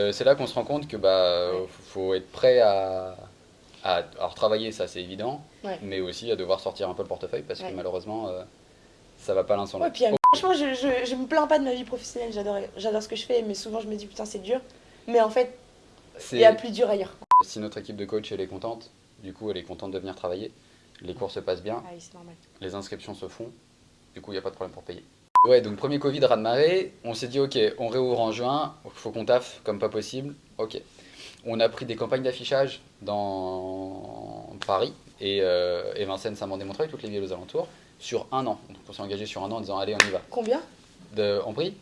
Euh, c'est là qu'on se rend compte que bah Ouais. faut être prêt à, à alors travailler, ça c'est évident, Ouais. mais aussi à devoir sortir un peu le portefeuille parce Ouais. que malheureusement euh, ça va pas l'un sans l'autre. euh, franchement, je, je, je me plains pas de ma vie professionnelle, j'adore, ce que je fais, mais souvent je me dis putain c'est dur. Mais en fait, il y a plus dur ailleurs. Si notre équipe de coach elle est contente, du coup elle est contente de venir travailler, les cours se passent bien, Ah oui, c'est normal. les inscriptions se font, du coup il n'y a pas de problème pour payer. Ouais, donc premier Covid, raz de marée, on s'est dit ok, on réouvre en juin, faut qu'on taffe comme pas possible, ok. On a pris des campagnes d'affichage dans Paris et, euh, et Vincennes, Saint-Mandé-Montreuil, toutes les villes aux alentours, sur un an. Donc on s'est engagé sur un an en disant allez on y va. Combien? De, en prix?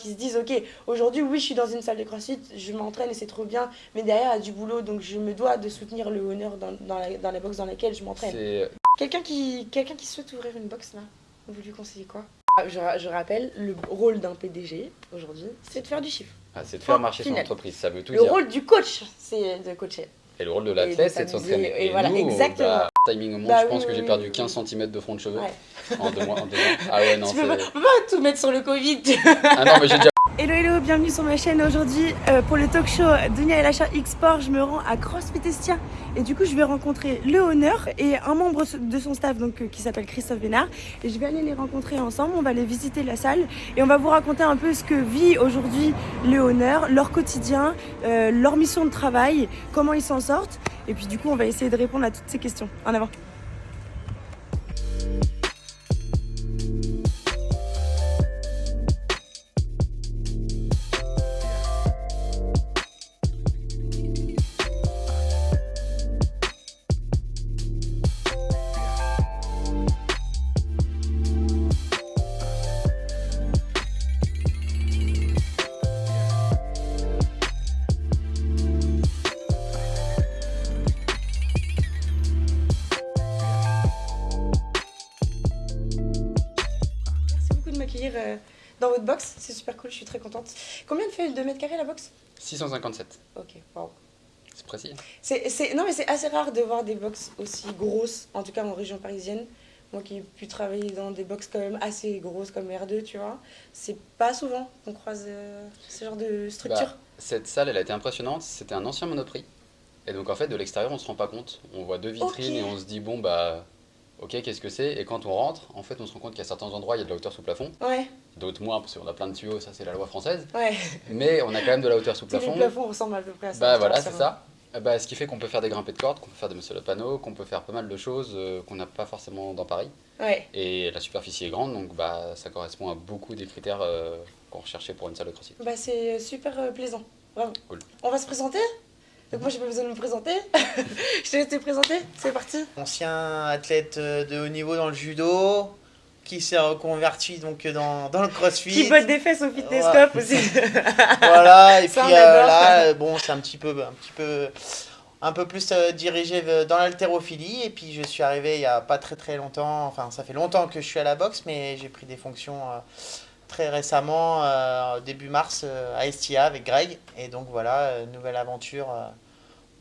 Qui se disent ok, aujourd'hui oui je suis dans une salle de crossfit, je m'entraîne et c'est trop bien, mais derrière il y a du boulot donc je me dois de soutenir le honneur dans, dans, la, dans la dans laquelle je m'entraîne. Quelqu'un qui, quelqu'un qui souhaite ouvrir une box là, vous lui conseillez quoi? Je, ra- je rappelle, le rôle d'un PDG aujourd'hui, c'est de faire du chiffre. ah, c'est de faire marcher son entreprise, ça veut tout Le dire. rôle du coach, c'est de coacher. Et le rôle de Et l'athlète, c'est de s'entraîner. et voilà, nous, exactement. bah, timing au monde, Bah je pense oui, que j'ai perdu oui, 15 oui. cm de front de cheveux Ouais. en deux mois. en deux mois. Ah ouais, non, tu peux pas, c'est. peux pas tout mettre sur le Covid. Ah non, mais j'ai déjà. Hello hello, bienvenue sur ma chaîne aujourd'hui euh, pour le talk show Dunia et l'achat X-Sport. Je me rends à CrossFit Estia et du coup je vais rencontrer le honneur et un membre de son staff donc euh, qui s'appelle Christophe Bénard et je vais aller les rencontrer ensemble. On va aller visiter la salle et on va vous raconter un peu ce que vit aujourd'hui le honneur, leur quotidien, euh, leur mission de travail, comment ils s'en sortent et puis du coup on va essayer de répondre à toutes ces questions. En avant. Combien de 2 mètres carrés la box 657. Ok. C'est précis. C'est, non, mais c'est assez rare de voir des box aussi grosses, en tout cas en région parisienne. Moi qui ai pu travailler dans des box quand même assez grosses comme R2, tu vois, c'est pas souvent qu'on croise euh, ce genre de structure. Bah, cette salle, elle a été impressionnante. C'était un ancien monoprix. Et donc, en fait, de l'extérieur, on se rend pas compte. On voit deux vitrines et on se dit, bon, bah, ok, qu'est-ce que c'est? Et quand on rentre, en fait, on se rend compte qu'à certains endroits, il y a de la hauteur sous plafond. Ouais, D'autres moins, parce qu'on a plein de tuyaux, ça, c'est la loi française. ouais. Mais on a quand même de la hauteur sous Tous les plafond. ressemblent à peu près à ça. Bah voilà, c'est ça. Euh, Bah, ce qui fait qu'on peut faire des grimpées de cordes, qu'on peut faire des muscle panneaux, qu'on peut faire pas mal de choses euh, qu'on n'a pas forcément dans Paris. Ouais, Et la superficie est grande, donc bah, ça correspond à beaucoup des critères euh, qu'on recherchait pour une salle de crossfit. bah c'est super euh, plaisant, vraiment. Cool. On va se présenter? Donc moi j'ai pas besoin de me présenter. je te laisse te présenter, c'est parti. ancien athlète euh, de haut niveau dans le judo, qui s'est reconverti donc dans, dans le crossfit. Qui botte des fesses au fitness aussi. Voilà, et puis Ça, euh, là, euh, bon, c'est un petit peu, un petit peu, un peu plus euh, dirigé euh, dans l'haltérophilie. Et puis je suis arrivé il y a pas très très longtemps, enfin ça fait longtemps que je suis à la boxe, mais j'ai pris des fonctions euh, très récemment, euh, début mars, euh, à Estia avec Greg. Et donc voilà, euh, nouvelle aventure euh,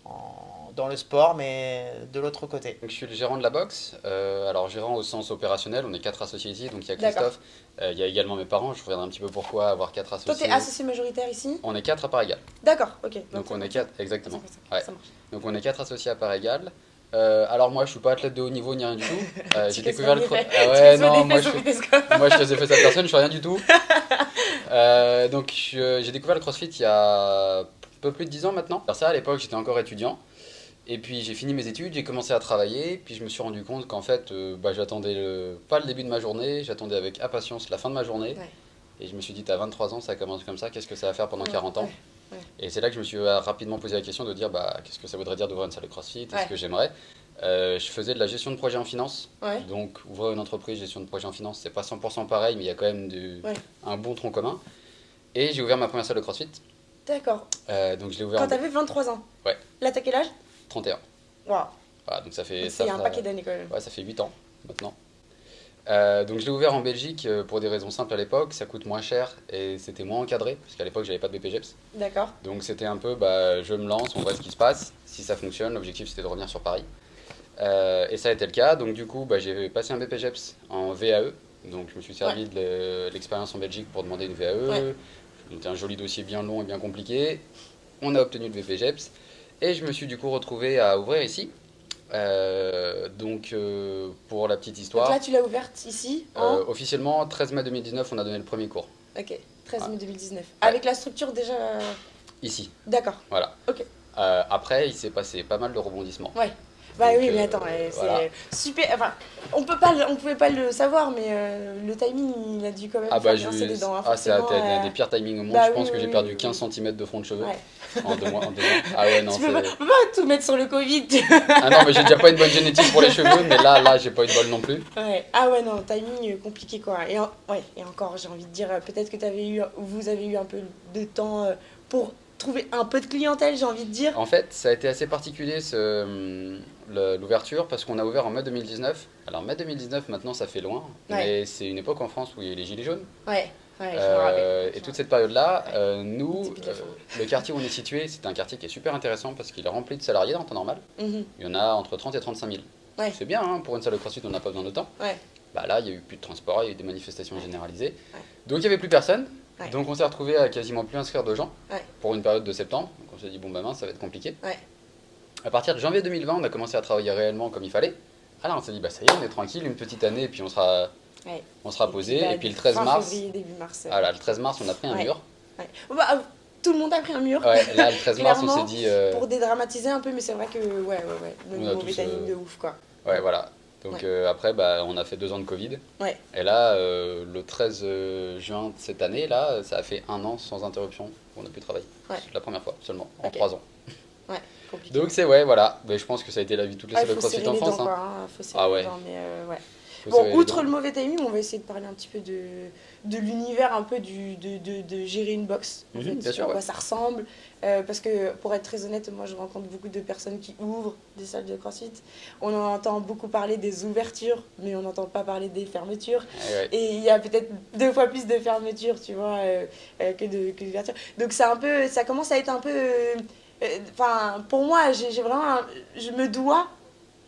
en- dans le sport, mais de l'autre côté. Donc, je suis le gérant de la boxe. Euh, alors, gérant au sens opérationnel, on est quatre associés ici. Donc, il y a. Christophe, euh, il y a également mes parents. Je reviendrai un petit peu pourquoi avoir quatre Toi associés. t'es associé majoritaire ici? On est quatre à part égale. D'accord, ok. Donc, on est quatre, exactement. Ça Ouais. Donc, on est quatre associés à part égale. Euh, alors, moi, je suis pas athlète de haut niveau ni rien du tout. Euh, j'ai découvert le ça, cro- mais- Ah ouais, non, moi, je. Moi, je faisais fait à personne, je suis rien du tout. Euh, donc, j'ai découvert le crossfit il y a un peu plus de 10 ans maintenant. Alors, ça, à l'époque, j'étais encore étudiant. Et puis, j'ai fini mes études, j'ai commencé à travailler. Puis, je me suis rendu compte qu'en fait, bah, j'attendais le- pas le début de ma journée, j'attendais avec impatience la fin de ma journée. Ouais. Et je me suis dit, t'as 23 ans, ça commence comme ça, qu'est-ce que ça va faire pendant Ouais, 40 ans? Ouais. Et c'est là que je me suis euh, rapidement posé la question de dire, bah, qu'est-ce que ça voudrait dire d'ouvrir une salle de crossfit? Est-ce Ouais. que j'aimerais? Euh, Je faisais de la gestion de projet en finance. Ouais. Donc, ouvrir une entreprise, gestion de projet en finance, c'est pas 100% pareil, mais il y a quand même du, un bon tronc commun. Et j'ai ouvert ma première salle de crossfit. D'accord. Euh, donc, je l'ai ouvert Quand en t'avais 23 ans Ouais. Là t'as quel âge? 31. Waouh. Voilà, donc ça fait, C'est un paquet d'années quand même. ouais, ça fait 8 ans maintenant. Euh, donc, je l'ai ouvert en Belgique euh, pour des raisons simples à l'époque. Ça coûte moins cher et c'était moins encadré, parce qu'à l'époque, j'avais pas de BPGEPS. D'accord. Donc c'était un peu, bah, je me lance, on voit ce qui se passe. Si ça fonctionne, l'objectif c'était de revenir sur Paris. Euh, et ça a été le cas. Donc du coup, bah, j'ai passé un BPGEPS en VAE. Donc je me suis servi de l'expérience en Belgique pour demander une VAE. Ouais. C'était un joli dossier bien long et bien compliqué. on a obtenu le VPGEPS et je me suis du coup retrouvé à ouvrir ici. Euh, donc euh, pour la petite Donc histoire, là, tu l'as ouverte ici euh, en... officiellement 13 mai 2019, on a donné le premier cours. Ok, 13 mai 2019. Ouais. Avec la structure déjà... euh, Ici, D'accord. voilà. Ok. Après, il s'est passé pas mal de rebondissements. Ouais. Bah Donc, oui, mais euh, attends, c'est voilà. super. Enfin, on peut pas, on pouvait pas le savoir, mais euh, le timing, il a dû quand même Ah bah, je- dents. hein, ah, c'est un des pires timings au monde. bah je pense oui, que j'ai perdu oui, 15 cm de front de cheveux Ouais. en, deux mois, en deux ans. Ah ouais, non, tu peux pas, peux pas tout mettre sur le Covid. Ah non, mais j'ai déjà pas une bonne génétique pour les cheveux, mais là, là, j'ai pas eu de bol non plus. ouais. Ah ouais, non, timing euh, compliqué quoi. Et, en- ouais, et encore, j'ai envie de dire, peut-être que avais eu, vous avez eu un peu de temps pour trouver un peu de clientèle, j'ai envie de dire. En fait, ça a été assez particulier ce, hum, l'ouverture parce qu'on a ouvert en mai 2019. Alors, mai 2019, maintenant, ça fait loin, mais c'est une époque en France où il y a eu les Gilets jaunes. Ouais, ouais, Euh, et toute cette période-là, Ouais. euh, nous, euh, le quartier où on est situé, c'est un quartier qui est super intéressant parce qu'il est rempli de salariés en temps normal. Mhm. Il y en a entre 30 et 35 000. Ouais. C'est bien, hein, pour une salle de crossfit, on n'a pas besoin de temps. Bah là, il y a eu plus de transport, il y a eu des manifestations généralisées. Donc il n'y avait plus personne. Donc on s'est retrouvé à quasiment plus inscrire de gens pour une période de septembre. Donc on s'est dit, bon bah mince, ça va être compliqué. Ouais. À partir de janvier 2020, on a commencé à travailler réellement comme il fallait. Ah là, on s'est dit, bah ça y est, on est tranquille, une petite année, et puis on sera, Ouais. on sera posé. bah, Et puis le 13 fin mars, février, début mars. ah là, le 13 mars, on a pris un Ouais. mur. ouais. Bah, euh, tout le monde a pris un mur. Ouais, là, le 13 mars, on s'est dit, euh, Pour dédramatiser un peu, mais c'est vrai que, ouais, ouais, ouais, le mauvais timing euh, de ouf, quoi. ouais, voilà. Donc Ouais. euh, après, bah, on a fait deux ans de Covid. Ouais. Et là, euh, le 13 juin de cette année, là, ça a fait un an sans interruption on a pu travailler. Ouais. C'est la première fois seulement, en trois ans. Compliqué. Donc c'est ouais, voilà. Mais je pense que ça a été la vie de toutes les Ouais, salles de CrossFit en France. hein. quoi, hein, faut Ah ouais. dents, mais euh, ouais. Faut Bon, outre le mauvais timing, on va essayer de parler un petit peu de, de l'univers, un peu du, de, de, de gérer une box. En Mhm, fait, bien sûr, à quoi ouais. ça ressemble. Euh, parce que, pour être très honnête, moi je rencontre beaucoup de personnes qui ouvrent des salles de crossfit. On en entend beaucoup parler des ouvertures, mais on n'entend pas parler des fermetures. Ouais, ouais. Et il y a peut-être deux fois plus de fermetures, tu vois, euh, euh, que d'ouvertures. Donc un peu, ça commence à être un peu, enfin, pour moi, j'ai vraiment, un- je me dois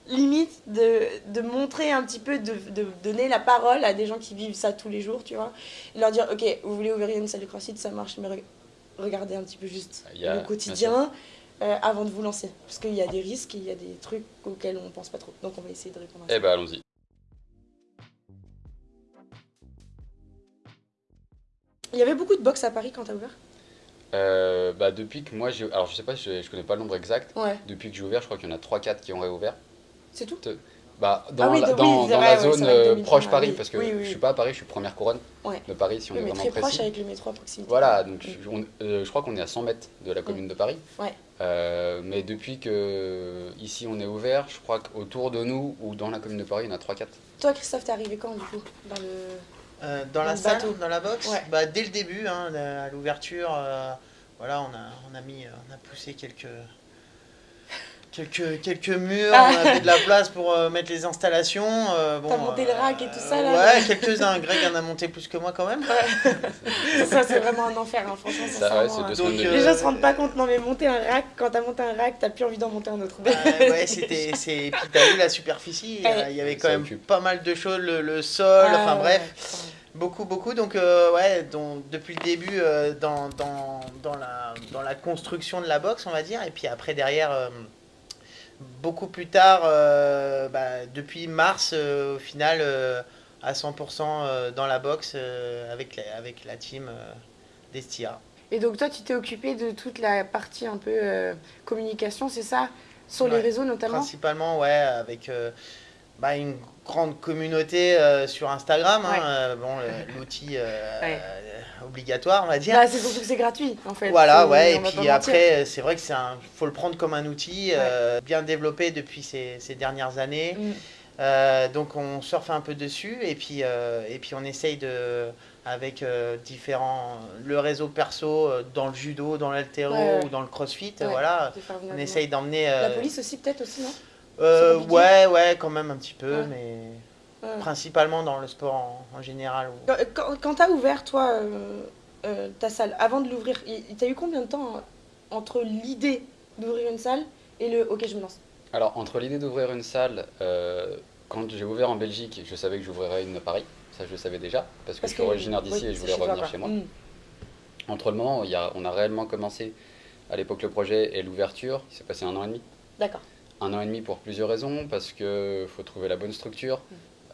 limite de, de montrer un petit peu, de, de donner la parole à des gens qui vivent ça tous les jours, tu vois, et leur dire, ok, vous voulez ouvrir une salle de crossfit, ça marche, mais re- regardez un petit peu juste Il y a- le quotidien. euh, avant de vous lancer, parce qu'il y a des risques, il y a des trucs auxquels on pense pas trop. Donc on va essayer de répondre à ça. Eh ben allons-y. Il y avait beaucoup de box à Paris quand t'as ouvert? Euh, bah depuis que moi j'ai, alors je sais pas, je, je connais pas le nombre exact. Ouais, Depuis que j'ai ouvert, je crois qu'il y en a 3-4 qui ont réouvert. c'est tout. Bah dans, Ah oui, la, dans, oui, c'est dans vrai, la zone euh, 2020, proche Paris, oui. parce que Oui, oui, je oui. suis pas à Paris, je suis première couronne Ouais. de Paris si on Oui, est vraiment très précis. proche avec le métro à proximité. Voilà, donc je, on- euh, je crois qu'on est à 100 mètres de la commune de Paris. Ouais. Euh, mais depuis que ici on est ouvert, je crois qu'autour de nous ou dans la commune de Paris, il y en a 3-4. Toi, Christophe, t'es arrivé quand du coup dans le... Euh, dans Dans la le salle, bateau. dans la box Ouais. bah, Dès le début, hein, à l'ouverture, euh, voilà, on a, on, a mis, euh, on a poussé quelques, quelques, quelques murs, Ah. on a fait de la place pour euh, mettre les installations. euh, bon, T'as monté le rack et tout ça, là Ouais, quelques-uns. Greg en a monté plus que moi quand même. ça, c'est vraiment un enfer, hein, franchement. Ça, ouais, hein. Donc, Les gens se rendent pas compte, non mais monter un rack, quand t'as monté un rack, t'as plus envie d'en monter un autre. Euh, ouais, c'était. c'est- Puis t'as vu la superficie, Ouais. euh, il y avait Ça quand même occupe. pas mal de choses, le, le sol, Ah, enfin ouais, bref. Beaucoup, beaucoup. Donc, euh, ouais, donc, depuis le début, euh, dans, dans, dans, la, dans la construction de la box, on va dire. Et puis après, derrière, euh, beaucoup plus tard, bah, depuis mars, au final, à 100% euh, dans la box avec, la, avec la team d'Estia. Et donc toi, tu t'es occupé de toute la partie un peu communication, c'est ça? Sur les réseaux notamment? Principalement, ouais, avec bah, une grande communauté euh, sur Instagram. hein, euh, bon, l'outil euh, Ouais. obligatoire, on va dire. Bah, c'est surtout que c'est gratuit en fait. Voilà, ouais, et puis après, c'est vrai que c'est un, faut le prendre comme un outil bien développé depuis ces, ces dernières années. Mm. Donc on surfe un peu dessus et puis, et puis on essaye de, avec différents, le réseau perso dans le judo, dans l'altéro ou dans le crossfit, voilà. On essaye d'emmener. La police aussi peut-être aussi, non? Euh, ouais, ouais, quand même un petit peu, Ouais. mais Ouais. principalement dans le sport en, en général. où- Quand, quand, quand t'as ouvert toi euh, euh, ta salle, avant de l'ouvrir, il- t'as eu combien de temps entre l'idée d'ouvrir une salle et le ok je me lance Alors, entre l'idée d'ouvrir une salle, euh, quand j'ai ouvert en Belgique, je savais que j'ouvrirais une à Paris. Ça, je le savais déjà, parce que Parce je suis que- originaire d'ici oui, et je voulais revenir chez moi. Mm. Entre le moment où il y a, on a réellement commencé à l'époque le projet et l'ouverture, il s'est passé un an et demi. D'accord. Un an et demi pour plusieurs raisons, parce que faut trouver la bonne structure,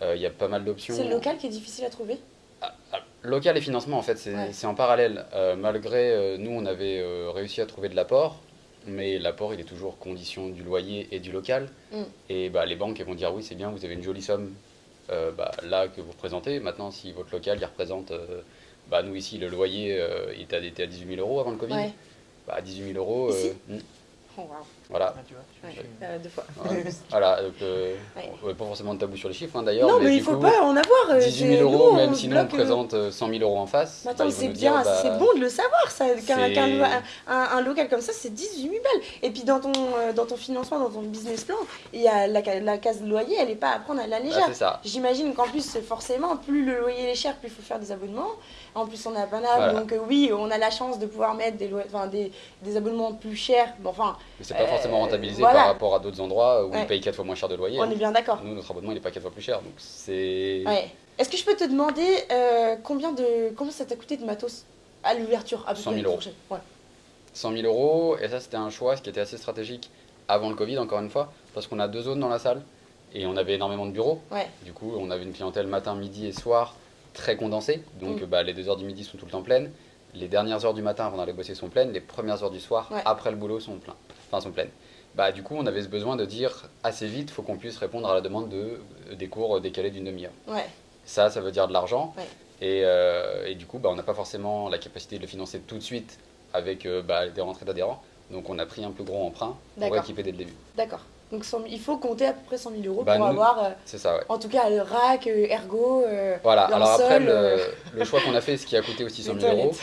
euh, il y a pas mal d'options. C'est le local qui est difficile à trouver? Ah, ah, Local et financement, en fait, c'est Ouais. en parallèle. Euh, malgré, euh, nous, on avait réussi à trouver de l'apport, mais l'apport, il est toujours condition du loyer et du local. Mm. Et bah, les banques, elles vont dire oui, c'est bien, vous avez une jolie somme bah, là que vous représentez. Maintenant, si votre local, il représente, bah, nous ici, le loyer, il était à, était à 18 000 euros avant le Covid. Ouais. Bah, 18 000 euros, Ici mm, Oh, wow. Voilà. Ah, tu vois, je- Ouais, je- euh, deux fois. Ouais. voilà, donc, euh, Ouais. on- pas forcément de tabou sur les chiffres hein, d'ailleurs. Non, mais, il du faut coup, pas en avoir. euh, 18 c'est- 000 nous, euros, même si nous on euh, présente euh, 100 000 euros en face. Mais bah, attends, c'est bien, bah, c'est bon de le savoir, ça. Qu'un un, un- un local comme ça, c'est 18 000 balles. Et puis dans ton, euh, dans ton financement, dans ton business plan, il y a la, ca- la case de loyer, elle n'est pas à prendre à la bah, légère. c'est ça. J'imagine qu'en plus, forcément, plus le loyer est cher, plus il faut faire des abonnements. En plus, on est à Paname, Voilà. donc euh, oui, on a la chance de pouvoir mettre des, des, des abonnements plus chers. Bon, enfin, Forcément rentabilisé voilà. par rapport à d'autres endroits où Ouais. ils payent 4 fois moins cher de loyer. on hein. est bien d'accord. Nous, notre abonnement, il est pas 4 fois plus cher. Donc c'est. Ouais. Est-ce que je peux te demander euh, combien, de, combien ça t'a coûté de matos à l'ouverture à peu 100 près, 000 euros. fourchette Ouais. 100 000 euros. Et ça, c'était un choix, qui était assez stratégique avant le Covid, encore une fois, parce qu'on a deux zones dans la salle et on avait énormément de bureaux. Ouais. Du coup, on avait une clientèle matin, midi et soir très condensée. Donc, Mm. bah, les 2 heures du midi sont tout le temps pleines. Les dernières heures du matin avant d'aller bosser sont pleines. Les premières heures du soir, Ouais. après le boulot, sont, pleins. Enfin, sont pleines. Bah, du coup, on avait ce besoin de dire assez vite, faut qu'on puisse répondre à la demande de, des cours décalés d'une demi-heure. Ouais. Ça, ça veut dire de l'argent. Ouais. Et, euh, et du coup, bah, on n'a pas forcément la capacité de le financer tout de suite avec euh, bah, des rentrées d'adhérents. Donc, on a pris un plus gros emprunt pour équiper dès le début. D'accord. Donc 100 000 il faut compter à peu près 100 000 euros Bah, pour nous- avoir, euh, C'est ça, ouais. en tout cas, le rack, euh, ergo. euh, Voilà, alors après, le, euh, le choix qu'on a fait, ce qui a coûté aussi 100 les 000 euros,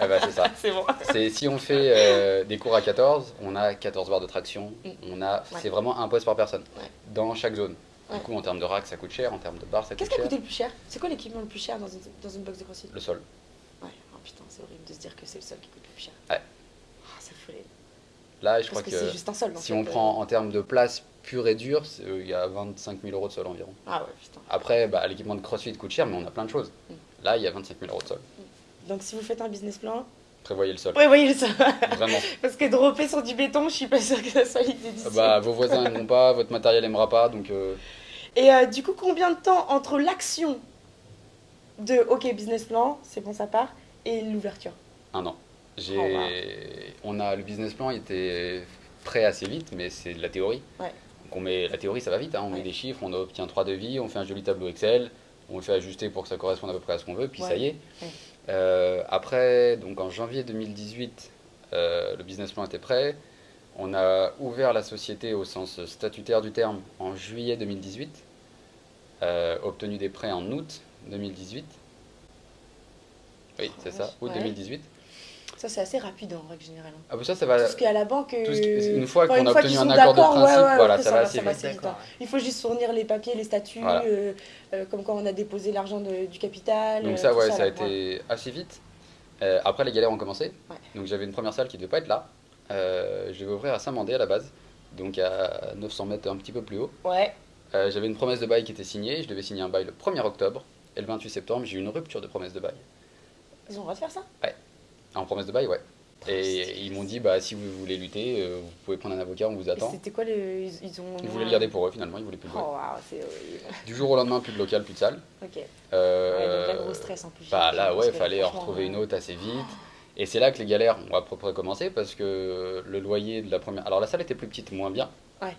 ah bah, c'est ça. C'est bon. C'est si on fait euh, des cours à 14, on a 14 barres de traction, Mm. on a, Ouais. c'est vraiment un poste par personne Ouais. dans chaque zone. Du coup, en termes de rack, ça coûte cher, en termes de barres, ça Qu'est-ce coûte qui a cher. coûté le plus cher? C'est quoi l'équipement le plus cher dans une, dans une box de CrossFit? Le sol. Ouais, oh putain, c'est horrible de se dire que c'est le sol qui coûte le plus cher. Ouais. Ah, c'est fou. les- Là, je Parce crois que, que, juste un sol. si fait, on euh. prend en termes de place pure et dure, euh, il y a 25 000 euros de sol environ. Ah ouais, putain. Après, bah, l'équipement de CrossFit coûte cher, mais on a plein de choses. Mm. Là, il y a 25 000 euros de sol. Donc si vous faites un business plan, Prévoyez le sol. prévoyez le sol. Vraiment. Parce que dropper sur du béton, je suis pas sûre que ça soit l'idée d'ici. Bah, vos voisins n'aimeront pas, votre matériel n'aimera pas, donc euh, Et euh, du coup, combien de temps entre l'action de OK business plan, c'est bon ça part, et l'ouverture? Un an. J'ai, Oh, wow. on a le business plan, il était prêt assez vite, mais c'est de la théorie. Ouais. Donc on met la théorie, ça va vite. hein, On Ouais. met des chiffres, on obtient trois devis, on fait un joli tableau Excel, on le fait ajuster pour que ça corresponde à peu près à ce qu'on veut, puis Ouais. ça y est. Euh, après, donc en janvier 2018, euh, le business plan était prêt. On a ouvert la société au sens statutaire du terme en juillet 2018, euh, obtenu des prêts en août 2018. Oui, c'est ça, vache. août Ouais. 2018. Ça, c'est assez rapide en règle générale. Ah bah ça, ça va. Tout ce qui est à la banque. qui- une fois qu'on a obtenu un accord de d'accord, ouais, principe, ouais, voilà, ça va assez ça va assez vite. hein. Il faut juste fournir les papiers, les statuts, Voilà. euh, euh, comme quand on a déposé l'argent du capital. Donc euh, ça, ouais, ça a là, été assez vite. Euh, après, les galères ont commencé. Ouais. Donc j'avais une première salle qui ne devait pas être là. Je devais ouvrir à Saint-Mandé à la base, donc à 900 mètres un petit peu plus haut. Ouais. J'avais une promesse de bail qui était signée. Je devais signer un bail le 1er octobre. Et le 28 septembre, j'ai eu une rupture de promesse de bail. Ils ont le droit de faire ça? En promesse de bail, ouais. Et ils m'ont dit, bah, si vous voulez lutter, euh, vous pouvez prendre un avocat, on vous attend. C'était quoi le. Ils, ils ont. Ils voulaient le garder pour eux, finalement, ils voulaient plus le Oh. Du jour au lendemain, plus de local, plus de salle. Ok. Ouais, Euh, donc là, gros stress en plus. Bah là, ouais, que fallait en retrouver une euh, autre assez vite. Et c'est là que les galères ont à peu près commencé parce que le loyer de la première. Alors la salle était plus petite, moins bien, Ouais.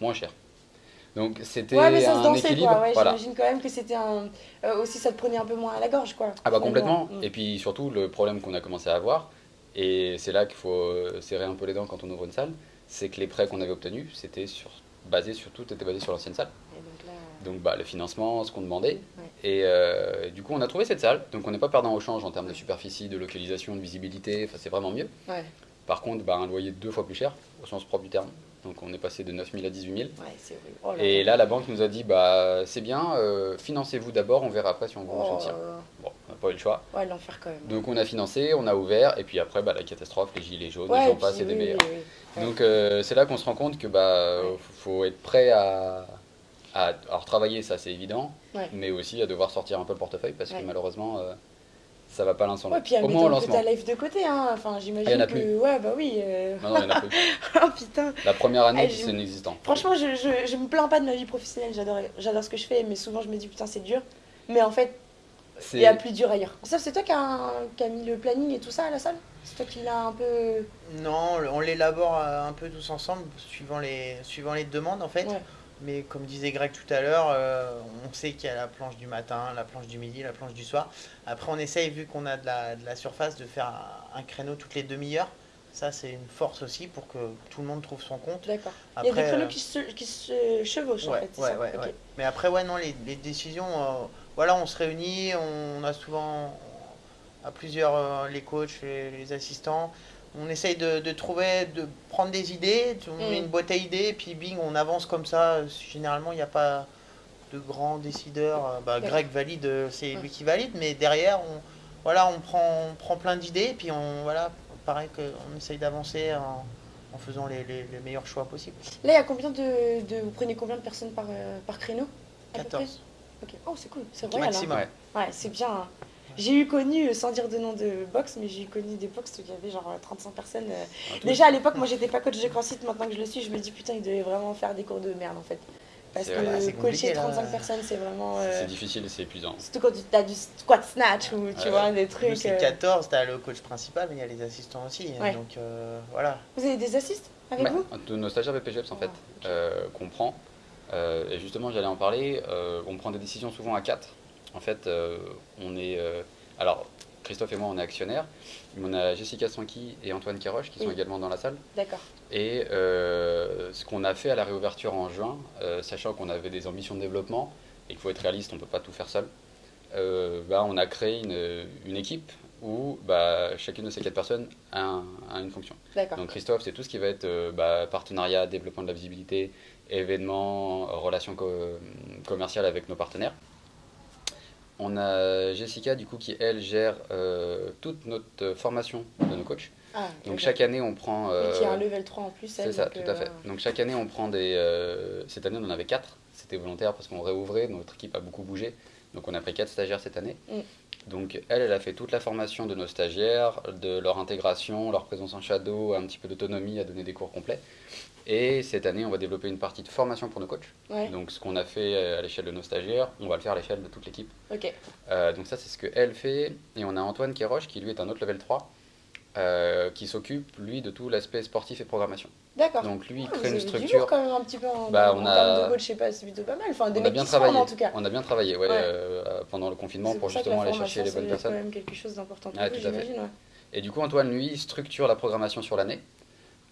moins cher. Donc c'était Ouais, mais ça se un dansait équilibre. quoi. Ouais, voilà. J'imagine quand même que c'était un. euh, aussi, ça te prenait un peu moins à la gorge quoi. Ah bah complètement. Mm. Et puis surtout le problème qu'on a commencé à avoir, et c'est là qu'il faut euh, serrer un peu les dents quand on ouvre une salle, c'est que les prêts qu'on avait obtenus, c'était sur basé sur tout était basé sur l'ancienne salle. Et donc là. Donc bah le financement, ce qu'on demandait. Ouais. Et euh, du coup on a trouvé cette salle. Donc on n'est pas perdant au change en termes de superficie, de localisation, de visibilité. Enfin c'est vraiment mieux. Par contre, bah, un loyer deux fois plus cher, au sens propre du terme. Donc on est passé de 9 000 à 18 000. ouais, c'est horrible. Oh là Et là, la banque nous a dit, bah, c'est bien, euh, financez-vous d'abord, on verra après si on vous Oh, soutient. Bon, on n'a pas eu le choix. Ouais, l'enfer quand même. Donc on a financé, on a ouvert, et puis après, bah, la catastrophe, les gilets jaunes, ouais, les gens passent, c'est des meilleurs. oui, oui. Donc euh, c'est là qu'on se rend compte que bah faut être prêt à, à alors travailler ça c'est évident mais aussi à devoir sortir un peu le portefeuille parce que malheureusement euh, ça va pas l'un sans Ouais, l'autre. puis Au moins au lancement. ta life de côté, hein. Enfin, Il y j'imagine en a que. plus. Ouais, bah oui. euh, Non, non, il y en a plus. oh putain. La première année, Ah, c'est inexistant. Franchement, je, je, je me plains pas de ma vie professionnelle, j'adore, j'adore ce que je fais, mais souvent je me dis putain, c'est dur. Mais en fait, il y a plus dur ailleurs. Ça, c'est toi qui a, qui a mis le planning et tout ça à la salle? C'est toi qui l'as un peu. Non, on l'élabore euh, un peu tous ensemble, suivant les, suivant les demandes en fait. Ouais. Mais comme disait Greg tout à l'heure, euh, on sait qu'il y a la planche du matin, la planche du midi, la planche du soir. Après, on essaye, vu qu'on a de la, de la surface, de faire un, un créneau toutes les demi-heures. Ça, c'est une force aussi pour que tout le monde trouve son compte. D'accord. Il y a des créneaux euh, qui se, qui se chevauchent en Ouais, fait. c'est ouais, ça ouais. Mais après, ouais, non, les, les décisions, euh, voilà, on se réunit, on a souvent à plusieurs, euh, les coachs, les, les assistants, on essaye de, de trouver, de prendre des idées, on met Mm. une boîte à idées, et puis bing, on avance comme ça. Généralement, il n'y a pas de grands décideurs. Euh, Bah. Greg valide, euh, c'est lui qui valide, mais derrière, on, voilà, on prend, on prend plein d'idées, et puis on, voilà, pareil qu'on essaye d'avancer en, en faisant les, les- les meilleurs choix possibles. Là, il y a combien de, de. Vous prenez combien de personnes par, euh, par créneau à peu 14. près Ok. Oh, c'est cool, c'est royal. hein. Maximum. Ouais. Ouais, c'est bien. hein. J'ai eu connu, euh, sans dire de nom de box, mais j'ai eu connu des box où il y avait genre euh, 35 personnes. euh. Tout. Déjà à l'époque, moi j'étais pas coach de CrossFit, maintenant que je le suis, je me dis putain, il devait vraiment faire des cours de merde en fait. Parce que coacher là. 35 personnes, c'est vraiment. euh, C'est difficile et c'est épuisant. Surtout quand tu as du squat snatch ou tu vois des trucs. c'est euh. 14, t'as le coach principal, mais il y a les assistants aussi. Ouais. Donc euh, voilà. Vous avez des assists avec Ouais, vous? de nos stagiaires BPGEPS en fait, Ah, ok. euh, qu'on prend. Euh, et justement, j'allais en parler. euh, on prend des décisions souvent à 4. En fait, euh, on est. euh, alors, Christophe et moi, on est actionnaires. On a Jessica Sanki et Antoine Kéroche qui sont Oui. également dans la salle. D'accord. Et euh, ce qu'on a fait à la réouverture en juin, euh, sachant qu'on avait des ambitions de développement et qu'il faut être réaliste, on ne peut pas tout faire seul, euh, bah, on a créé une, une équipe où bah, chacune de ces quatre personnes a, un- a une fonction. D'accord. Donc Christophe, c'est tout ce qui va être bah, partenariat, développement de la visibilité, événements, relations co- commerciales avec nos partenaires. On a Jessica, du coup, qui, elle, gère euh, toute notre formation de nos coachs. Ah, Donc chaque année, on prend... Et euh, qui a un level 3 en plus, c'est ça, tout à fait. euh, Donc chaque année, on prend des... euh, cette année, on en avait quatre. C'était volontaire parce qu'on réouvrait, notre équipe a beaucoup bougé. Donc on a pris quatre stagiaires cette année. Mm. Donc elle, elle a fait toute la formation de nos stagiaires, de leur intégration, leur présence en shadow, un petit peu d'autonomie, à donner des cours complets. Et cette année, on va développer une partie de formation pour nos coachs. Ouais, Donc ce qu'on a fait euh, à l'échelle de nos stagiaires, on va le faire à l'échelle de toute l'équipe. Euh, donc ça, c'est ce qu'elle fait. Et on a Antoine Kéroche, qui lui est un autre level 3, euh, qui s'occupe, lui, de tout l'aspect sportif et programmation. D'accord. Donc lui, il Ah, crée une du structure. quand même un petit peu en, Bah, en on a- termes de coach, je sais pas, c'est plutôt pas mal. Enfin, des on a bien forment, travaillé. en tout cas. On a bien travaillé, ouais, Ouais. euh, pendant le confinement C'est pour justement aller chercher les bonnes personnes. quand même quelque chose d'important vous, tout à fait. ouais. Et du coup, Antoine, lui, structure la programmation sur l'année,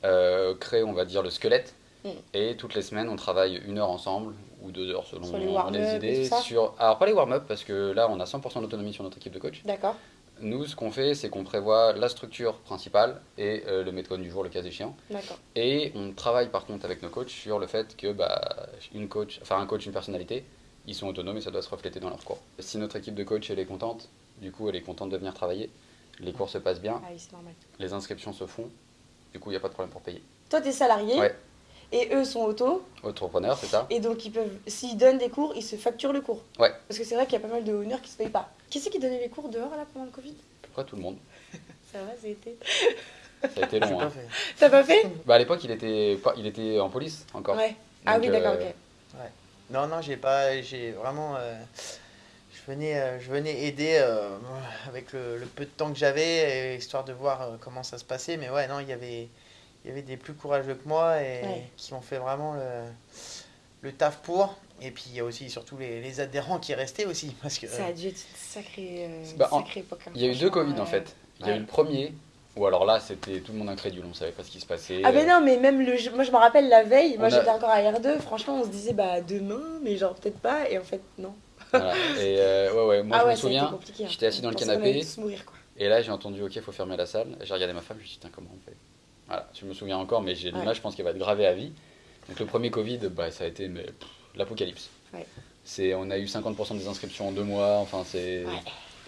euh, crée, on va dire, le squelette. Mm. Et toutes les semaines, on travaille une heure ensemble, ou deux heures selon Sur les et idées. Sur... Alors, pas les warm-up, parce que là, on a 100% d'autonomie sur notre équipe de coach. D'accord. Nous, ce qu'on fait, c'est qu'on prévoit la structure principale et euh, le méthode du jour, le cas échéant. Et on travaille par contre avec nos coachs sur le fait que bah, une coach, enfin un coach, une personnalité, ils sont autonomes et ça doit se refléter dans leur cours. Si notre équipe de coach elle est contente, du coup elle est contente de venir travailler, les cours se passent bien, Ah oui, les inscriptions se font, du coup il n'y a pas de problème pour payer. Toi, t'es salarié. Ouais. Et eux sont auto. Entrepreneur, c'est ça Et donc, ils peuvent, s'ils donnent des cours, ils se facturent le cours. Ouais. Parce que c'est vrai qu'il y a pas mal de honneurs qui se payent pas. Qui c'est qui donnait les cours dehors là pendant le Covid? Pourquoi tout le monde? Ça va, ça a été. Ça a été long. pas Hein. fait. T'as pas fait? Bah, à l'époque il était, pas, il était en police encore. Ouais. Ah Donc, oui, d'accord, euh, ok. Non, non, j'ai pas. J'ai vraiment. euh, je, venais, euh, je venais aider euh, avec le, le peu de temps que j'avais, histoire de voir comment ça se passait. Mais ouais, non, il y avait, il y avait des plus courageux que moi et Ouais. qui ont fait vraiment le, le taf pour. Et puis il y a aussi surtout les, les adhérents qui restaient aussi. Parce que, Ça a dû être une sacrée, euh, Bah, sacrée époque. hein, Il y a eu deux Covid en euh. fait. Il y a eu le premier, où alors là c'était tout le monde incrédule, on savait pas ce qui se passait. Ah ben euh, non, mais même le moi je me rappelle la veille, moi a- j'étais encore à R2, franchement on se disait bah demain, mais genre peut-être pas, et en fait non. voilà. Et euh, ouais, ouais, moi ah je ouais, me ça a été souviens, hein. j'étais assis dans le canapé. allait tous mourir, quoi. Et là, j'ai entendu, ok, faut fermer la salle. J'ai regardé ma femme, je me suis dit, Tiens, comment on fait? Voilà, je me souviens encore, mais j'ai Ouais. l'image, je pense qu'elle va être gravée à vie. Donc, le premier Covid, bah, ça a été l'apocalypse. Ouais. C'est, on a eu 50% des inscriptions en deux mois, enfin, c'est. Ouais.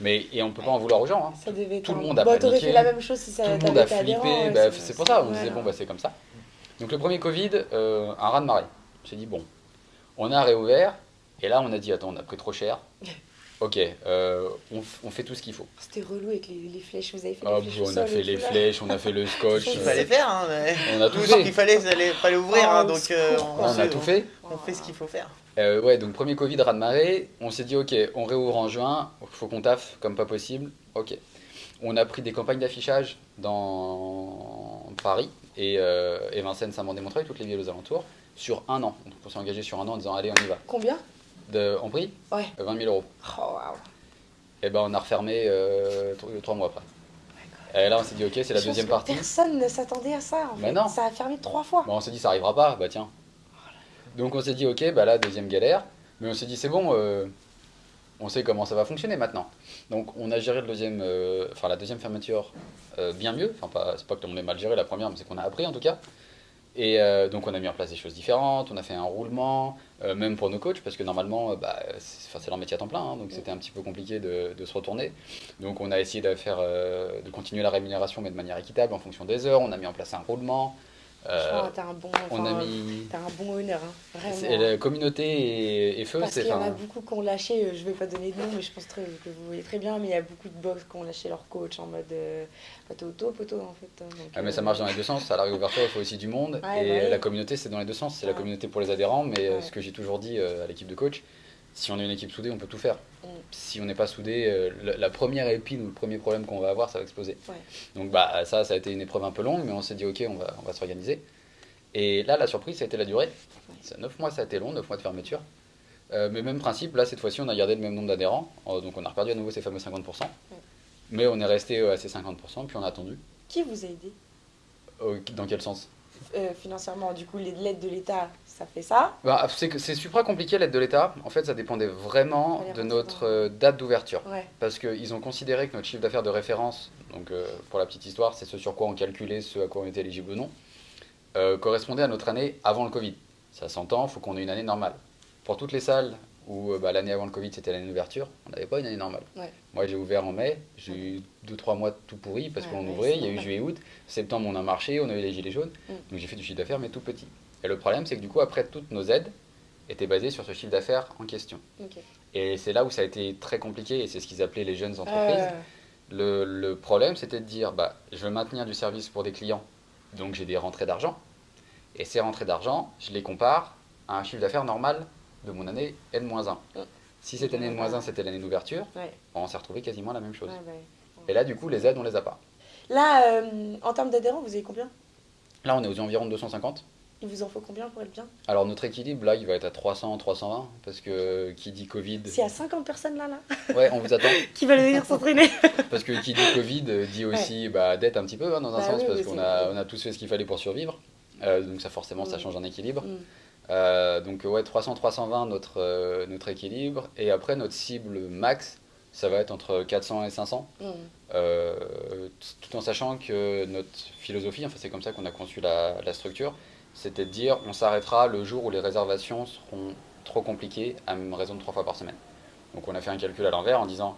Mais, et on peut pas en vouloir aux gens. Hein. Ça devait être Tout le monde a Bah, paniqué. fait la même chose si ça Tout le monde a flippé, bah, c'est pour ça, on disait, bon, bah, c'est comme ça. Donc, le premier Covid, euh, un raz-de-marée. J'ai dit, bon, on a réouvert, et là, on a dit, attends, on a pris trop cher. Ok, euh, on, fait tout ce qu'il faut. C'était relou avec les, les flèches. Vous avez fait Ah, les flèches on a fait les flèches, on a fait le scotch. Il fallait faire, hein, mais... On a tout fait. qu'il fallait, il fallait, fallait ouvrir, hein, Oh, donc euh, on, On a tout fait. on fait ce qu'il faut faire. Euh, ouais, donc premier Covid, raz de marée. On s'est dit, ok, on réouvre en juin, faut qu'on taffe comme pas possible. Ok. On a pris des campagnes d'affichage dans Paris et, euh, et Vincennes, Saint-Mandé-Montreuil, toutes les villes aux alentours, sur un an. Donc on s'est engagé sur un an en disant, allez, on y va. Combien? De, en prix Ouais. Euh, 20 000 euros. Oh. Et ben on a refermé euh, tro- trois mois après. Et là on s'est dit, ok, c'est la Je pense deuxième que partie. Personne ne s'attendait à ça. En fait. non. Ça a fermé trois fois. On s'est dit ça arrivera pas, bah tiens. Donc on s'est dit ok, bah là deuxième galère, mais on s'est dit c'est bon, euh, on sait comment ça va fonctionner maintenant. Donc on a géré le deuxième, euh, enfin la deuxième fermeture euh, bien mieux. Enfin pas, c'est pas que on ait mal géré la première, mais c'est qu'on a appris en tout cas. Et euh, donc on a mis en place des choses différentes, on a fait un roulement, euh, même pour nos coachs, parce que normalement, euh, bah, c'est leur métier à temps plein, hein, donc c'était un petit peu compliqué de, de se retourner. Donc on a essayé de, faire, euh, de continuer la rémunération, mais de manière équitable en fonction des heures. On a mis en place un roulement. Euh, t'as un bon. on a mis. T'as un bon honneur, hein. Vraiment. La communauté et, et feu, Parce c'est. qu'il y en a beaucoup qui ont lâché, euh, je vais pas donner de nom, mais je pense que vous voyez très bien, mais il y a beaucoup de box qui ont lâché leur coach en mode euh, auto, poteau en fait. hein, donc, ah, mais euh, ça marche dans les deux sens. À la réouverture, il faut aussi du monde. Ouais, et bah oui. la communauté, c'est dans les deux sens. C'est la communauté pour les adhérents. Mais euh, Ouais. ce que j'ai toujours dit à l'équipe de coach, si on est une équipe soudée, on peut tout faire. Si on n'est pas soudé, euh, la, la première épine ou le premier problème qu'on va avoir, ça va exploser. Ouais. Donc bah, ça, ça a été une épreuve un peu longue, mais on s'est dit, ok, on va, on va s'organiser. Et là, la surprise, ça a été la durée. Ça, 9 mois, ça a été long, 9 mois de fermeture. Euh, mais même principe, là, cette fois-ci, on a gardé le même nombre d'adhérents. Euh, donc on a reperdu à nouveau ces fameux 50%. Mais on est resté euh, à ces 50%, puis on a attendu. Qui vous a aidé? Dans quel sens? Euh, financièrement Du coup, les- l'aide de l'État, ça fait ça. bah, C'est super compliqué l'aide de l'État. En fait, ça dépendait vraiment de notre euh, date d'ouverture. Ouais. Parce qu'ils ont considéré que notre chiffre d'affaires de référence, donc euh, pour la petite histoire, c'est ce sur quoi on calculait ce à quoi on était éligible ou non, correspondait à notre année avant le Covid. Ça s'entend, il faut qu'on ait une année normale. Pour toutes les salles où euh, bah, l'année avant le Covid c'était l'année d'ouverture, on n'avait pas une année normale. Ouais. Moi j'ai ouvert en mai, j'ai eu 2-3 mois tout pourri parce Ouais, qu'on ouvrait, il y a eu normal. juillet-août, septembre on a marché, on a eu les gilets jaunes, Mm. donc j'ai fait du chiffre d'affaires mais tout petit. Et le problème c'est que du coup après toutes nos aides étaient basées sur ce chiffre d'affaires en question. Et c'est là où ça a été très compliqué et c'est ce qu'ils appelaient les jeunes entreprises. Euh, Le, le problème, c'était de dire, bah, je veux maintenir du service pour des clients, donc j'ai des rentrées d'argent. Et ces rentrées d'argent, je les compare à un chiffre d'affaires normal de mon année N-1. Mm. Si cette année N-1, c'était l'année d'ouverture, ouais, on s'est retrouvé quasiment à la même chose. ouais, ouais. Et là, du coup, les aides, on les a pas. Là, euh, en termes d'adhérents, vous avez combien? Là, on est aux environs de 250. Il vous en faut combien pour être bien? Alors, notre équilibre, là, il va être à 300, 320, parce que qui dit Covid. Y a 50 personnes là, là, Ouais, on vous attend. qui veulent venir s'entraîner. Parce que qui dit Covid euh, dit aussi bah, dette un petit peu, hein, dans un Bah sens, oui, parce qu'on c'est a, vrai. on a tous fait ce qu'il fallait pour survivre. Euh, donc ça forcément ça Mm. change en équilibre. Mm. Euh, donc ouais 300 320 notre euh, notre équilibre. Et après notre cible max ça va être entre 400 et 500 Mm. euh, tout en sachant que notre philosophie enfin c'est comme ça qu'on a conçu la, la structure c'était de dire on s'arrêtera le jour où les réservations seront trop compliquées à raison de trois fois par semaine. Donc on a fait un calcul à l'envers en disant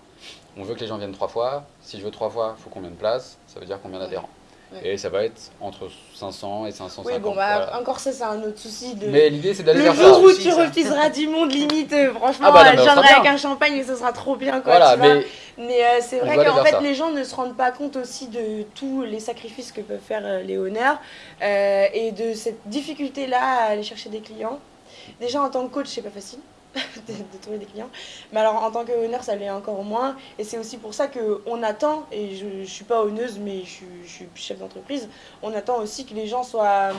on veut que les gens viennent trois fois. Si je veux trois fois il faut combien de places ça veut dire combien d'adhérents. Ouais. Et ça va être entre 500 et 550 Oui, bon, bah, voilà. encore ça, c'est un autre souci de. mais l'idée c'est d'aller le vers jour ça où Aussi, tu ça. refuseras du monde, limite, euh, franchement, Ah bah non, je viendrai avec un champagne et ce sera trop bien, quoi. voilà tu vois. mais euh, c'est vrai qu'en fait, ça. les gens ne se rendent pas compte aussi de tous les sacrifices que peuvent faire euh, les honneurs euh, et de cette difficulté-là à aller chercher des clients. Déjà, en tant que coach, c'est pas facile de, trouver des clients. Mais alors, en tant que honneur, ça l'est encore moins. Et c'est aussi pour ça qu'on attend, et je, je suis pas honneuse, mais je, je suis chef d'entreprise, on attend aussi que les gens soient,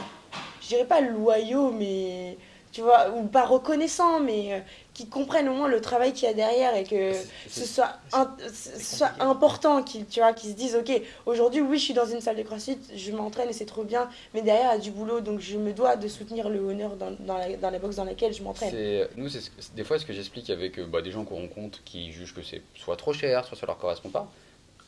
je dirais pas loyaux, mais tu vois, ou pas reconnaissants, mais euh, qui comprennent au moins le travail qu'il y a derrière et que ce soit, un- ce soit important qu'ils tu vois, qu'ils se disent, ok, aujourd'hui, oui, je suis dans une salle de crossfit, je m'entraîne et c'est trop bien, mais derrière, il y a du boulot, donc je me dois de soutenir le honneur dans, dans, la, dans la boxe dans laquelle je m'entraîne. C'est- Nous, c'est des fois ce que j'explique avec euh, bah, des gens qu'on rencontre qui jugent que c'est soit trop cher, soit ça leur correspond pas.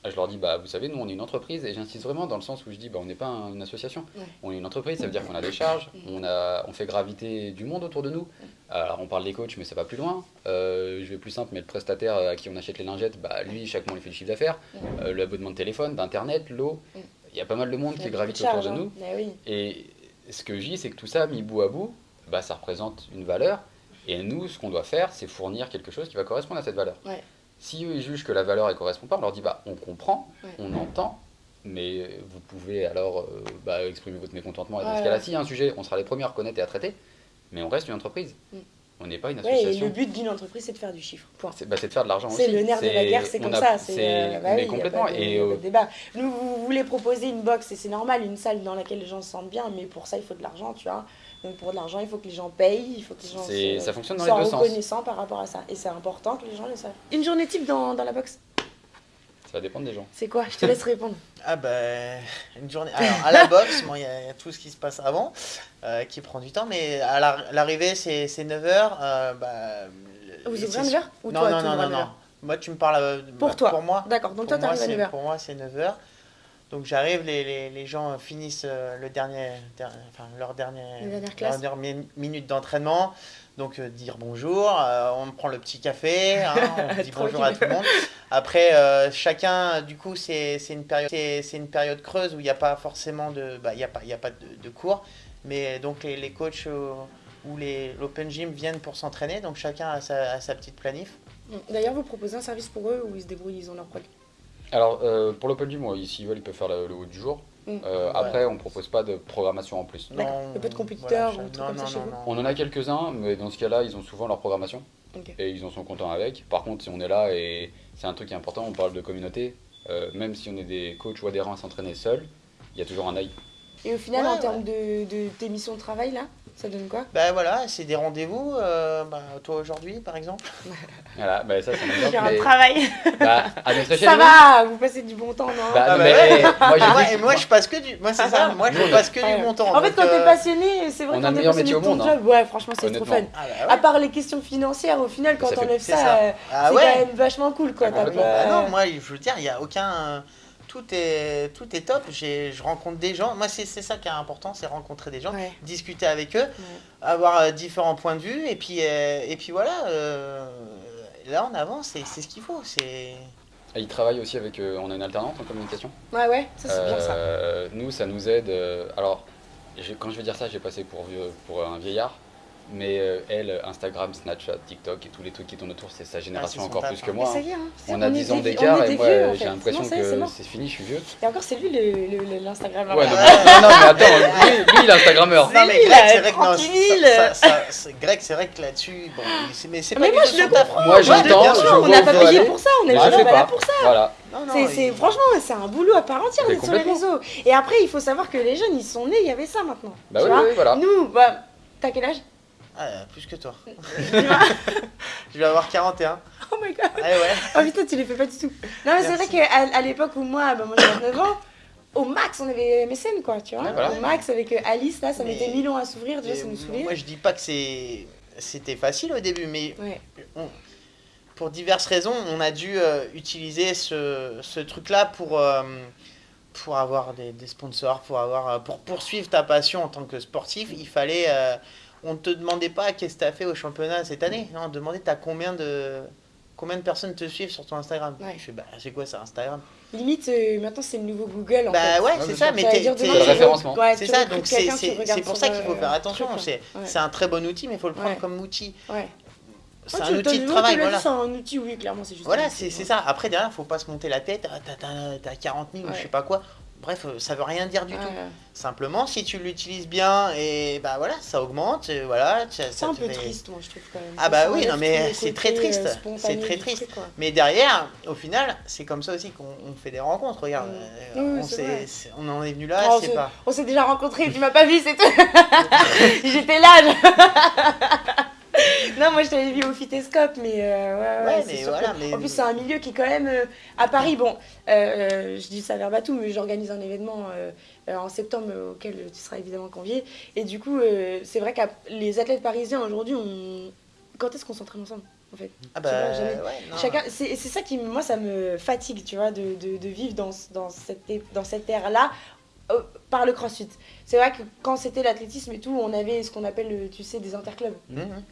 Je leur dis, bah, vous savez, nous on est une entreprise et j'insiste vraiment dans le sens où je dis, bah, on n'est pas un- une association. Ouais. On est une entreprise, ça veut dire qu'on a des charges, on, a, on fait graviter du monde autour de nous. Alors on parle des coachs, mais ça va plus loin. Euh, je vais plus simple, mais le prestataire à qui on achète les lingettes, bah, lui, chaque mois, il fait le chiffre d'affaires. Euh, L'abonnement de téléphone, d'internet, l'eau. Il y a pas mal de monde qui gravite autour de hein. nous. Mais oui. Et ce que je dis, c'est que tout ça, mis bout à bout, bah, ça représente une valeur. Et nous, ce qu'on doit faire, c'est fournir quelque chose qui va correspondre à cette valeur. Ouais. Si eux ils jugent que la valeur elle correspond pas, on leur dit bah on comprend, Ouais. on entend, mais vous pouvez alors euh, bah, exprimer votre mécontentement. Et dans Ouais, ce cas-là, s'il y a un sujet, on sera les premiers à reconnaître et à traiter, mais on reste une entreprise. Mm. On n'est pas une Ouais, et association. le but d'une entreprise, c'est de faire du chiffre. Point. C'est bah, c'est de faire de l'argent aussi. C'est le nerf de la guerre, c'est comme a- ça. C'est euh, bah oui, complètement. pas de- et euh, de débat. Nous, vous voulez proposer une box et c'est normal, une salle dans laquelle les gens se sentent bien, mais pour ça, il faut de l'argent, tu vois. Donc pour de l'argent, il faut que les gens payent, il faut que les gens c'est- se- ça fonctionne dans les soient sens. reconnaissants par rapport à ça. Et c'est important que les gens le savent. Une journée type dans, dans la box, Ça va dépendre des gens. c'est quoi? Je te laisse répondre. Ah ben, une journée. Alors, à la boxe, bon, il y, a il y a tout ce qui se passe avant, euh, qui prend du temps, mais à la- l'arrivée, c'est 9h. bah, Vous ouvrez à c'est- 9h Ou Non, toi, non, non, non, non. 9h? Moi, tu me parles euh, Pour bah, toi. Pour moi. D'accord, donc Pour toi, t'arrives à c'est- 9h. Pour moi, c'est 9h. Donc j'arrive, les, les, les gens finissent euh, le dernier, der- enfin, leur dernier, dernière leur minute d'entraînement. Donc euh, dire bonjour, euh, on prend le petit café, hein, on dit bonjour à tout le monde. Après, euh, chacun, du coup, c'est une, période- une période creuse où il n'y a pas forcément de, bah, y a pas, y a pas de, de cours. Mais donc les, les coachs ou les- l'open gym viennent pour s'entraîner. Donc chacun a sa, a sa petite planif. D'ailleurs, vous proposez un service pour eux ou ils se débrouillent, ils ont leur Alors, euh, pour l'open gym, s'ils veulent, ils peuvent faire le, le haut du jour. Mm. Euh, Ouais. Après, on propose pas de programmation en plus. Non, Il y a pas de compétiteurs voilà, ou trucs non, comme ça chez non, vous non. On en a quelques-uns, mais dans ce cas-là, ils ont souvent leur programmation et ils en sont contents avec. Par contre, si on est là et c'est un truc qui est important, on parle de communauté, euh, même si on est des coachs ou adhérents à s'entraîner seuls, il y a toujours un œil. Et au final, Ouais, en ouais. termes de, de tes missions de travail, là, ça donne quoi? Ben voilà, c'est des rendez-vous. euh, bah, toi aujourd'hui, par exemple. Voilà, bah ça, c'est un exemple. J'ai un mais, travail. bah, à notre échelle, Ça va, vous passez du bon temps, non? Bah, Ah non, bah mais, ouais. moi, Ah, moi, dit- et moi, je passe que du. Moi, c'est ça. Moi, je passe que du bon temps. En fait, quand t'es euh, passionné, c'est vrai on quand a le t'es meilleur passionné métier de au ton monde, hein. job, ouais, franchement, c'est trop fun. Ah, bah À part les questions financières, au final, quand t'enlèves ça, euh, Ah c'est quand même vachement cool, quoi. Ah non, moi, je veux dire, il n'y a aucun. Tout est, tout est top. J'ai- Je rencontre des gens. Moi, c'est c'est ça qui est important, c'est rencontrer des gens, Ouais. discuter avec eux, avoir euh, différents points de vue. Et puis, euh, et puis voilà. euh, là, on avance. et C'est ce qu'il faut. C'est. Et ils travaillent aussi avec. euh, on a une alternante en communication. Ouais, ouais, ça c'est bien ça. Nous, ça nous aide. euh, alors, quand je vais dire ça, j'ai passé pour, vieux, pour un vieillard. Mais euh, elle, Instagram, Snapchat, TikTok et tous les trucs qui tournent autour, c'est sa génération Ah, encore plus que moi. hein. est, hein. c'est On a est 10 ans d'écart et moi, j'ai l'impression que c'est fini, je suis vieux. Et encore, c'est lui le, le- le- l'Instagram. Ouais, non, mais, non, non, mais attends, lui, lui, il est Instagrammeur. C'est Non, mais Greg, c'est vrai que non, tranquille. ça- ça- ça- Greg, c'est vrai que là-dessus, bon, mais c'est pas Mais moi, je le comprends. Moi, j'entends, on n'a pas payé pour ça, on est fais pas là pour ça. Voilà. Non, non, C'est, il- franchement, c'est un boulot à part entière d'être sur les réseaux. Et après, il faut savoir que les jeunes, ils sont nés, il y avait ça maintenant. Bah tu oui, vois oui, voilà. Nous, bah, t'as quel âge? Ah, plus que toi. Je vais avoir 41. Oh my god. Eh ouais. Oh putain, tu les fais pas du tout. Non, mais c'est vrai qu'à à l'époque où moi, bah, moi j'avais 29 ans, au max, on avait MSN, quoi, tu vois. Ouais, voilà. Au max, avec euh, Alice, là, ça Mais- mettait 1000 ans à s'ouvrir, déjà, ça nous saoulait. moi, je dis pas que c'est c'était facile au début, mais Ouais. on- pour diverses raisons, on a dû euh, utiliser ce, ce truc-là pour, euh, pour avoir des, des sponsors, pour, avoir, euh, pour poursuivre ta passion en tant que sportif. Il fallait. euh, on ne te demandait pas qu'est-ce que tu as fait au championnat cette année. Non, on te demandait t'as combien de. Combien de personnes te suivent sur ton Instagram? Ouais. Je fais, bah, c'est quoi ça, Instagram? Limite, euh, maintenant, c'est le nouveau Google, en Bah fait. ouais, Ouais, c'est ça, mais t'es- C'est le référencement. ouais, ça, donc pour ça qu'il faut euh, faire attention. C'est Ouais. un très bon outil, mais il faut le prendre Ouais. comme outil. Ouais. C'est Ouais, un outil de travail, voilà. C'est un outil, oui, clairement, c'est juste. Voilà, un c'est ça. Après, derrière, faut pas se monter la tête. Ah, T'as t'as- t'as 40 000 ou je sais pas quoi. Bref, euh, ça veut rien dire du Ouais, tout. Simplement, si tu l'utilises bien, et bah voilà, ça augmente. et voilà, C'est un peu fait- triste, moi, je trouve quand même. Ah bah oui, non, mais c'est très triste. euh, C'est spontané très triste. truc. Mais derrière, au final, c'est comme ça aussi qu'on on fait des rencontres. Regarde, Mm. euh, Oui, on, c'est c'est- en est venu là, Oh, c'est c'est- pas. On s'est déjà rencontrés, tu m'as pas vu, c'est tout. J'étais là. je- non, moi je t'avais vu au Phytoscope, mais euh, ouais, ouais, mais voilà, que- mais- En plus, c'est un milieu qui est quand même. euh, à Paris, bon, euh, je dis ça verbatim, mais j'organise un événement en septembre auquel tu seras évidemment convié. Et du coup, c'est vrai que les athlètes parisiens aujourd'hui, on... quand est-ce qu'on s'entraîne ensemble en fait? Ah vois, bah jamais. ouais. Chacun, c'est ça qui, moi, ça me fatigue, tu vois, de, de, de vivre dans, dans cette, dans cette ère-là par le crossfit. C'est vrai que quand c'était l'athlétisme et tout, on avait ce qu'on appelle, tu sais, des interclubs. Mhm.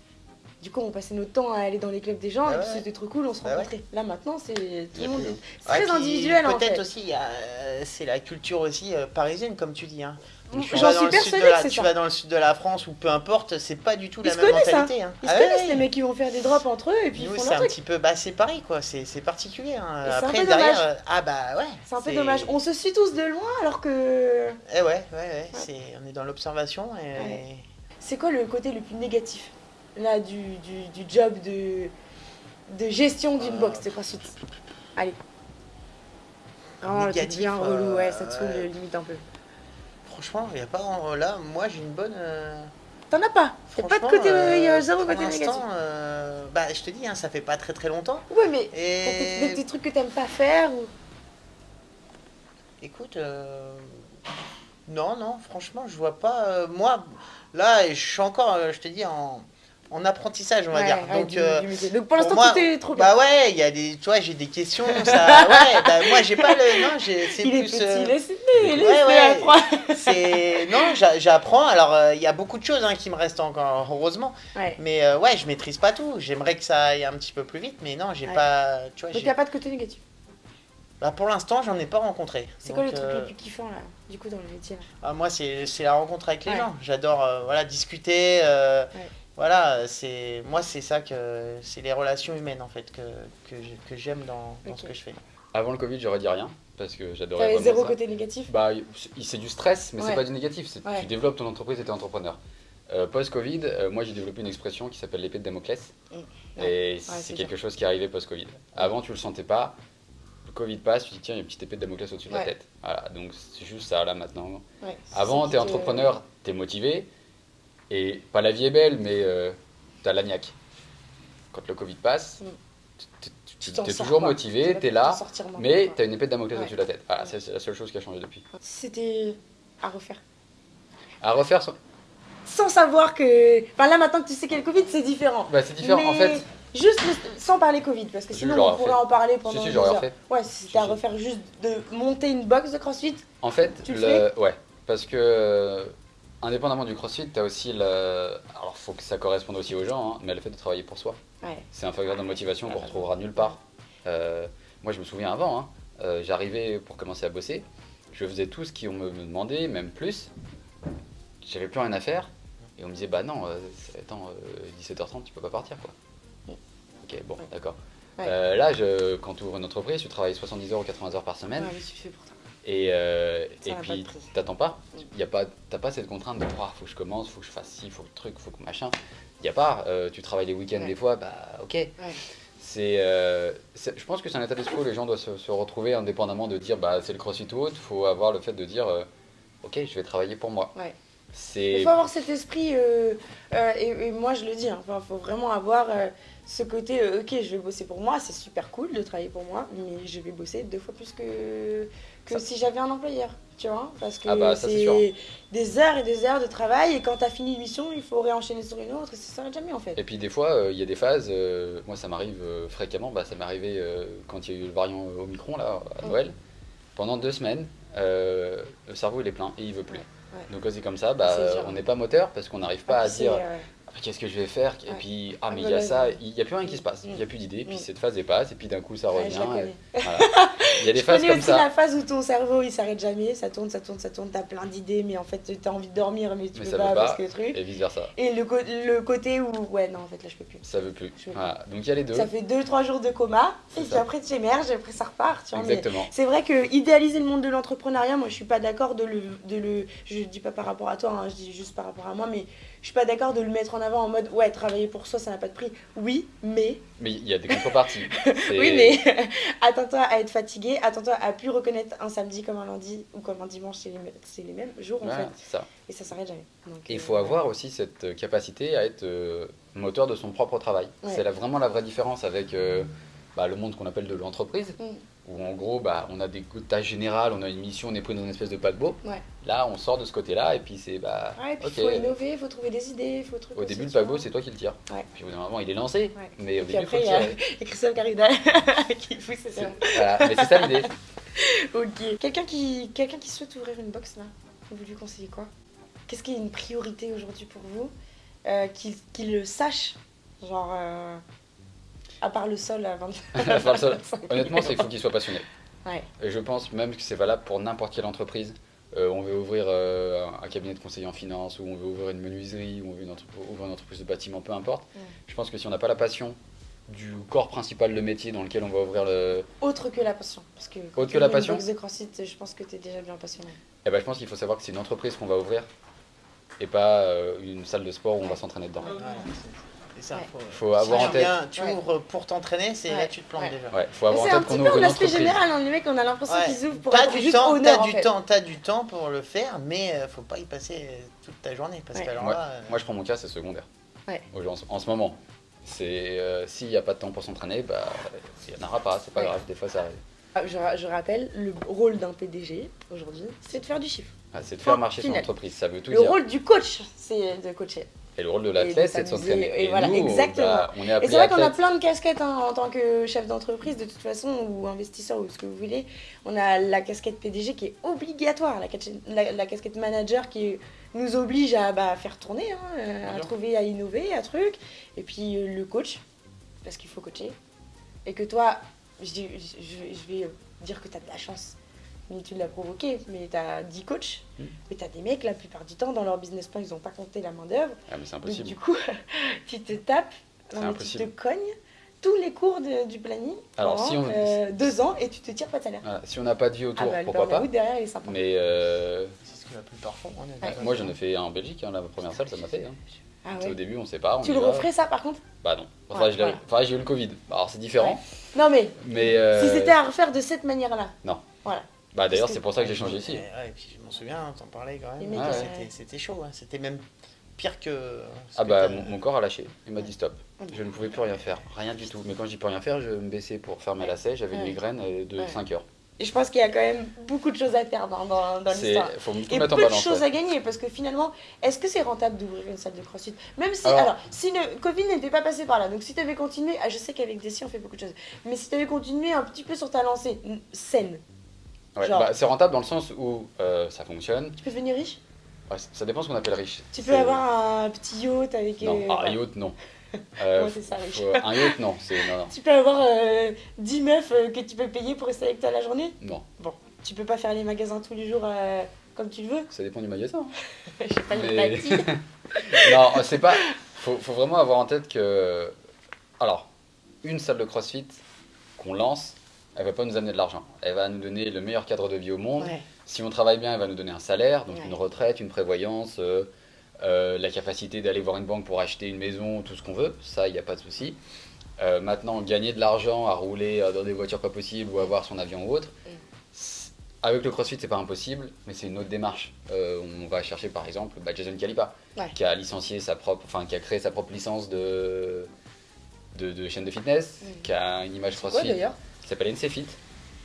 Du coup, on passait notre temps à aller dans les clubs des gens Bah et puis ouais. c'était trop cool, on se Bah ouais. rencontrait. Là, maintenant, c'est tout le monde. plus. est- C'est Ouais, très puis individuel, en Peut-être fait. aussi, il y a, euh, c'est la culture aussi euh, parisienne, comme tu dis. hein. J'en suis persuadée que c'est Tu ça. vas dans le sud de la France ou peu importe, c'est pas du tout Ils la même hein. mentalité. hein. Ils Ah se ouais, connaissent, ouais. les mecs qui vont faire des drops entre eux et puis ils Nous, font c'est un truc. petit peu, bah c'est pareil quoi, c'est particulier. hein. Et c'est un Après peu derrière, dommage. euh, ah bah ouais. C'est un peu dommage. On se suit tous de loin alors que. Eh ouais, ouais, ouais, c'est, on est dans l'observation et. Ouais. C'est quoi le côté le plus négatif là du, du, du job de, de gestion d'une Euh, box de CrossFit Allez. Truc Négatif, bien relou, ouais, ça te euh, saoule ouais. limite un peu. Franchement, il y a pas en- là, moi j'ai une bonne. euh, T'en as pas Y'a pas de côté, euh, il y a zéro côté négatif. euh, bah je te dis, hein, ça fait pas très très longtemps. Ouais, mais t'as des, des Et petits trucs que t'aimes pas faire ou? écoute, euh, non, non, franchement, je vois pas. euh, moi, là, je suis encore, euh, je te dis, en, en apprentissage, on va Ouais, dire. ouais, Donc, du- euh, du. Donc pour l'instant, tout est trop bien. Bah ouais, il y a des, tu vois, j'ai des questions, ça, ouais, bah moi j'ai pas le, non, j'ai, c'est il est plus, petit, euh, laissez-le, ouais, non, j'a- j'apprends. Alors, euh, il y a beaucoup de choses hein, qui me restent encore, heureusement. Ouais. Mais euh, ouais, je maîtrise pas tout. J'aimerais que ça aille un petit peu plus vite, mais non, j'ai pas, tu vois, Donc j'ai- y'a pas de côté négatif. bah, pour l'instant, j'en ai pas rencontré. C'est quoi le truc euh, le plus kiffant là, du coup, dans le métier ah, moi, c'est, c'est la rencontre avec les Ouais. gens. J'adore, euh, voilà, discuter. euh, Ouais. Voilà, c'est, moi, c'est ça que, c'est les relations humaines en fait que que, j'ai- que j'aime dans, ce que je fais. Avant le Covid, j'aurais dit rien parce que j'adorais T'avais vraiment zéro ça. côté négatif? Bah, c'est- du stress, mais Ouais. c'est pas du négatif. c'est- Ouais. Tu développes ton entreprise et t'es entrepreneur. Euh, Post-Covid, euh, moi j'ai développé une expression qui s'appelle l'épée de Damoclès. Et c'est c'est quelque chose qui est arrivé post-Covid. Avant, tu le sentais pas. Le Covid passe, tu te dis tiens, il y a une petite épée de Damoclès au-dessus de la tête. Voilà, donc c'est juste ça là maintenant. Ouais. Avant, t'es entrepreneur, t'es motivé. Et pas la vie est belle, mais euh, t'as l'agnac. Quand le Covid passe, Mm. tu- tu- Tu tu t'en es sors, toujours quoi. motivé, t'es là, mais t'as une épée de Damoclès Ouais. au-dessus de la tête. Voilà, c'est c'est la seule chose qui a changé depuis. C'était à refaire. À refaire, son- Sans savoir que. Enfin là maintenant que tu sais qu'il y a le Covid, c'est différent. bah, c'est différent. En fait, Juste le- sans parler Covid, parce que Si, sinon on pourrait en parler pendant si, si, heures. refait. Ouais, si c'était à refaire juste de monter une box de CrossFit. En fait, Tu le le... ouais, parce que euh, indépendamment du CrossFit, t'as aussi le. Alors, faut que ça corresponde aussi aux gens, hein, mais le fait de travailler pour soi, Ouais. c'est un facteur de motivation qu'on retrouvera nulle part. Euh, moi, je me souviens avant, hein, euh, j'arrivais pour commencer à bosser, je faisais tout ce qu'on me me demandait, même plus. J'avais plus rien à faire, et on me disait bah non, euh, c'est- attends, euh, 17h30, tu peux pas partir quoi. Ok, bon, Ouais. d'accord. Ouais. Euh, là, je, quand tu ouvres une entreprise, tu travailles 70 heures ou 80 heures par semaine. Ouais, mais tu fais pour toi. Et, euh, et puis t'attends pas, Mm. y a pas, t'as pas cette contrainte de oh, faut que je commence, faut que je fasse ci, faut que truc, faut que machin. Y a pas, euh, tu travailles les week-ends Ouais. des fois, bah ok. C'est, euh, je pense que c'est un état d'esprit où les gens doivent se, se retrouver indépendamment de dire bah c'est le crossfit ou autre, faut avoir le fait de dire euh, ok je vais travailler pour moi. Ouais. Il faut avoir cet esprit, et, et moi je le dis, il faut vraiment avoir ce côté, ok, je vais bosser pour moi, c'est super cool de travailler pour moi, mais je vais bosser deux fois plus que, que si j'avais un employeur, tu vois, parce que Ah bah, c'est des heures et des heures de travail, et quand t'as fini une mission, il faut réenchaîner sur une autre, et ça s'arrête jamais en fait. Et puis des fois, il y a des phases, euh, moi ça m'arrive euh, fréquemment, bah, ça m'est arrivé euh, quand il y a eu le variant euh, Omicron là, à. Noël. Pendant deux semaines, euh, le cerveau il est plein et il veut plus. Ouais. Donc quand c'est comme ça, bah, on n'est pas moteur parce qu'on n'arrive pas Ah, à dire euh, qu'est-ce que je vais faire Et puis, ah Ah, mais il y a ça, il n'y a plus rien qui se passe, il n'y a plus d'idées, puis Mm. cette phase est passe, et puis d'un coup ça revient. voilà. Il y a des Je phases connais comme aussi ça. la phase où ton cerveau il s'arrête jamais, ça tourne, ça tourne, ça tourne, t'as plein d'idées, mais en fait t'as envie de dormir, mais tu Mais peux ça pas, parce que le truc. Et vice versa. Et le, côté où, ouais, non, en fait là je peux plus. Ça veut plus. Donc il y a les deux. Ça fait 2-3 jours de coma, et puis ça. après tu émerges, et après ça repart, tu Exactement. C'est vrai que idéaliser le monde de l'entrepreneuriat, moi je suis pas d'accord de le, de le. Je dis pas par rapport à toi, hein, je dis juste par rapport à moi, mais suis pas d'accord de le mettre en avant en mode ouais, travailler pour soi ça n'a pas de prix. Oui, mais. Mais il y a des contreparties. Oui, mais attends-toi à être fatigué, attends-toi à plus reconnaître un samedi comme un lundi ou comme un dimanche, c'est les, mêmes- c'est les mêmes jours en Ouais, fait, ça. et ça s'arrête jamais. Il euh, faut avoir aussi cette euh, capacité à être euh, moteur de son propre travail. Ouais. C'est vraiment la vraie différence avec euh, bah, le monde qu'on appelle de l'entreprise, Mm. Où en gros bah, on a des tâches générales, on a une mission, on est pris dans une espèce de paquebot. Ouais. Là on sort de ce côté-là et puis c'est bah Ouais, il faut innover, il faut trouver des idées, faut Au début le paquebot c'est toi qui le tires. Ouais. Puis au bout d'un moment il est lancé, mais au puis début après, il y a, y Christophe Carida qui pousse, c'est ça. Voilà, mais c'est ça l'idée. Ok. Quelqu'un qui, quelqu'un qui souhaite ouvrir une box là, vous lui conseillez quoi? Qu'est-ce qui est une priorité aujourd'hui pour vous? Euh, Qu'il qu'il le sache Genre, euh, à part le sol à 20 Enfin, le seul- Honnêtement, c'est qu'il faut qu'il soit passionné. Ouais. Et je pense même que c'est valable pour n'importe quelle entreprise. euh, on veut ouvrir euh, un- cabinet de conseiller en finance, ou on veut ouvrir une menuiserie, ou on veut une entre- ouvrir une entreprise de bâtiment, peu importe. Je pense que si on n'a pas la passion du corps principal de métier dans lequel on va ouvrir le. Autre que la passion. Parce que quand Autre tu que la passion box de CrossFit, je pense que tu es déjà bien passionné. Eh ben, je pense qu'il faut savoir que c'est une entreprise qu'on va ouvrir et pas euh, une salle de sport où on va s'entraîner dedans. C'est- c'est ça. Ouais. Faut, Faut avoir en tu tête- tu Ouais. ouvres pour t'entraîner, c'est là tu te plantes Ouais. déjà. Ouais, faut avoir en C'est un tête petit qu'on peu ouvre une l'aspect entreprise. général, hein, les mecs, on a l'impression Ouais. qu'ils ouvrent pour T'as être du juste temps, honneur, t'as en du fait. temps, t'as du temps pour le faire, mais euh, faut pas y passer euh, toute ta journée parce Ouais. là, euh, Moi, je prends mon cas, c'est secondaire. En, en ce moment. C'est euh, s'il n'y a pas de temps pour s'entraîner, bah il n'y en aura pas, c'est pas Ouais. grave, des fois ça arrive. Ah, Je, ra- je rappelle, le rôle d'un PDG aujourd'hui, c'est de faire du chiffre. Ah, c'est de faire marcher son entreprise, ça veut tout Le dire. role du coach, c'est de coacher. Et le rôle de et l'athlète, c'est de s'entraîner. et voilà, nous, exactement. bah, on est Et c'est vrai qu'on a plein de casquettes hein, en tant que chef d'entreprise, de toute façon, ou investisseur, ou ce que vous voulez. On a la casquette PDG qui est obligatoire, la, casquette- la- la casquette manager qui nous oblige à bah, faire tourner, hein, euh, à sûr. trouver, à innover, à truc. Et puis euh, le coach, parce qu'il faut coacher. Et que toi, je, dis- je- je vais dire que tu as de la chance. Mais tu l'as provoqué, mais tu as 10 coachs, Mm. mais tu as des mecs, la plupart du temps, dans leur business plan, ils n'ont pas compté la main-d'œuvre. Ah, mais c'est Donc, impossible. du coup, tu te tapes, non, mais tu te cognes tous les cours de- du planning Alors, pendant si on- euh, deux ans et tu te tires pas de salaire. Voilà, Si on n'a pas de vie Ah autour, bah, le pourquoi pas derrière, il est sympa. Mais euh, c'est ce que la plupart font. Ouais. d'accord. moi, j'en ai fait un en Belgique, hein, la première salle, ça m'a fait. hein. Ah Au début, on sait pas. On Tu le va. referais ça par contre? Bah non. Enfin, Ouais, voilà. enfin, j'ai eu le Covid. Alors, c'est différent. Non mais, Mais. euh, si c'était à refaire de cette manière-là. Non. Voilà. Bah d'ailleurs, c'est pour ça que j'ai changé ici. Et, ouais, et puis je m'en souviens, t'en parlais quand même. Ouais, euh, c'était- chaud, hein. c'était même pire que. Ah que bah mon, mon corps a lâché, il m'a dit stop. Je ne pouvais plus rien faire, rien du tout. Mais quand je dis plus rien faire, je me baissais pour faire mes lacets, j'avais une migraine euh, de Ouais. 5 heures. Et je pense qu'il y a quand même beaucoup de choses à faire dans, dans, dans l'histoire. Et mettre peu en de balance. choses ouais. à gagner parce que finalement, est-ce que c'est rentable d'ouvrir une salle de crossfit? Même si, Alors- alors, si le Covid n'était pas passé par là, donc si tu avais continué, ah, je sais qu'avec Desi on fait beaucoup de choses, mais si tu avais continué un petit peu sur ta lancée saine, Ouais, genre- bah, c'est rentable dans le sens où euh, ça fonctionne. tu peux devenir riche? Ouais, ça dépend ce qu'on appelle riche. Tu peux avoir un petit yacht avec. Non, euh, ah, un yacht non. Euh, c'est ça, riche faut- Un yacht non, non non. Tu peux avoir euh, 10 meufs euh, que tu peux payer pour rester avec toi la journée? Non, Tu peux pas faire les magasins tous les jours comme tu le veux ça dépend du magasin. Je sais pas, Mais- non, c'est pas. Faut, faut vraiment avoir en tête que. Alors, une salle de crossfit qu'on lance, elle va pas nous amener de l'argent. Elle va nous donner le meilleur cadre de vie au monde. Ouais. Si on travaille bien, elle va nous donner un salaire, donc Ouais. une retraite, une prévoyance, euh, euh, la capacité d'aller voir une banque pour acheter une maison, tout ce qu'on veut. Ça, il n'y a pas de souci. Euh, maintenant, gagner de l'argent à rouler dans des voitures pas possibles ou avoir son avion ou autre, Mm. avec le CrossFit, c'est pas impossible, mais c'est une autre démarche. Euh, on va chercher par exemple bah, Jason Calipa, Ouais. qui a licencié sa propre, enfin qui a créé sa propre licence de, de, de chaîne de fitness, Mm. qui a une image quoi CrossFit d'ailleurs? Qui s'appelle NCFit.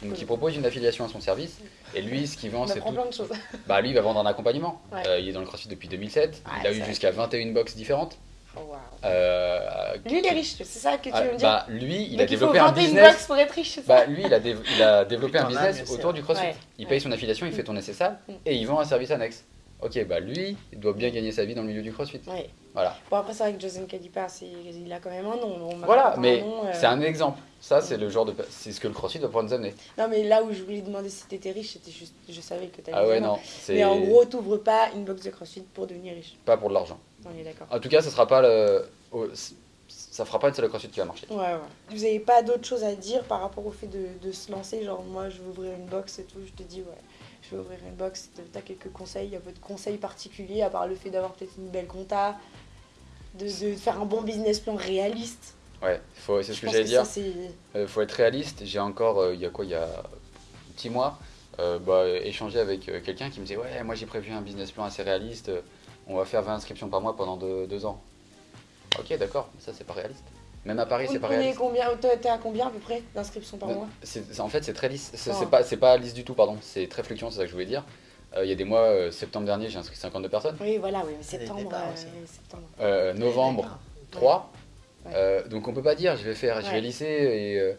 Donc, qui propose une affiliation à son service. Et lui, ce qu'il vend, c'est tout. plein de choses. Bah, lui, il va vendre un accompagnement. Ouais. Euh, il est dans le CrossFit depuis 2007. il Ouais, a c'est eu jusqu'à 21 box différentes. Oh, wow. Euh, Lui, il est riche, c'est ça que tu Ah, veux me dire bah, lui, il Donc a il faut développé un business. box pour être riche, c'est ça Bah, lui, il a, dév- il a développé un business autour du CrossFit. Ouais. Il Ouais. paye son affiliation, il fait tourner ses salles Mm. et il vend un service annexe. Ok, bah lui, il doit bien gagner sa vie dans le milieu du CrossFit. Ouais. Voilà. Bon, après, c'est vrai que Jason Calipa, il a quand même un nom. on Voilà, mais euh. c'est un exemple. Ça, c'est le genre de. C'est ce que le CrossFit va pouvoir nous amener. Non, mais là où je voulais demander si t'étais riche, c'était juste. Je savais que t'allais Ah ouais, non. Mais en gros, t'ouvres pas une box de crossfit pour devenir riche. pas pour de l'argent. On est d'accord. En tout cas, ça sera pas le. Ça fera pas une salle de CrossFit qui va marcher. Ouais, ouais. Vous avez pas d'autre chose à dire par rapport au fait de, de se lancer Genre, moi, je veux ouvrir une box et tout. Je te dis, ouais, je veux ouvrir une box. T'as quelques conseils Il y a votre conseil particulier, à part le fait d'avoir peut-être une belle compta, de, de faire un bon business plan réaliste. Ouais, faut- c'est ce que j'allais dire. ça, c'est. Euh, faut être réaliste. J'ai encore, euh, il y a quoi, il y a un petit mois, euh, bah, échangé avec euh, quelqu'un qui me disait Ouais, moi j'ai prévu un business plan assez réaliste. On va faire 20 inscriptions par mois pendant deux, deux ans. Ok, d'accord, ça c'est pas réaliste. Même à Paris, c'est pas réaliste. combien T'es à combien à peu près d'inscriptions par mois? C'est- c'est- en fait, c'est très lisse. C'est Oh. c'est pas, c'est pas lisse du tout, pardon. C'est très fluctuant, c'est ça que je voulais dire. Euh, Il y a des mois, euh, septembre dernier, j'ai inscrit 52 personnes. Oui, voilà, oui, mais septembre. euh, septembre. Euh, novembre, D'accord. 3. Ouais. Euh, donc on peut pas dire, je vais faire, je vais lisser et. euh,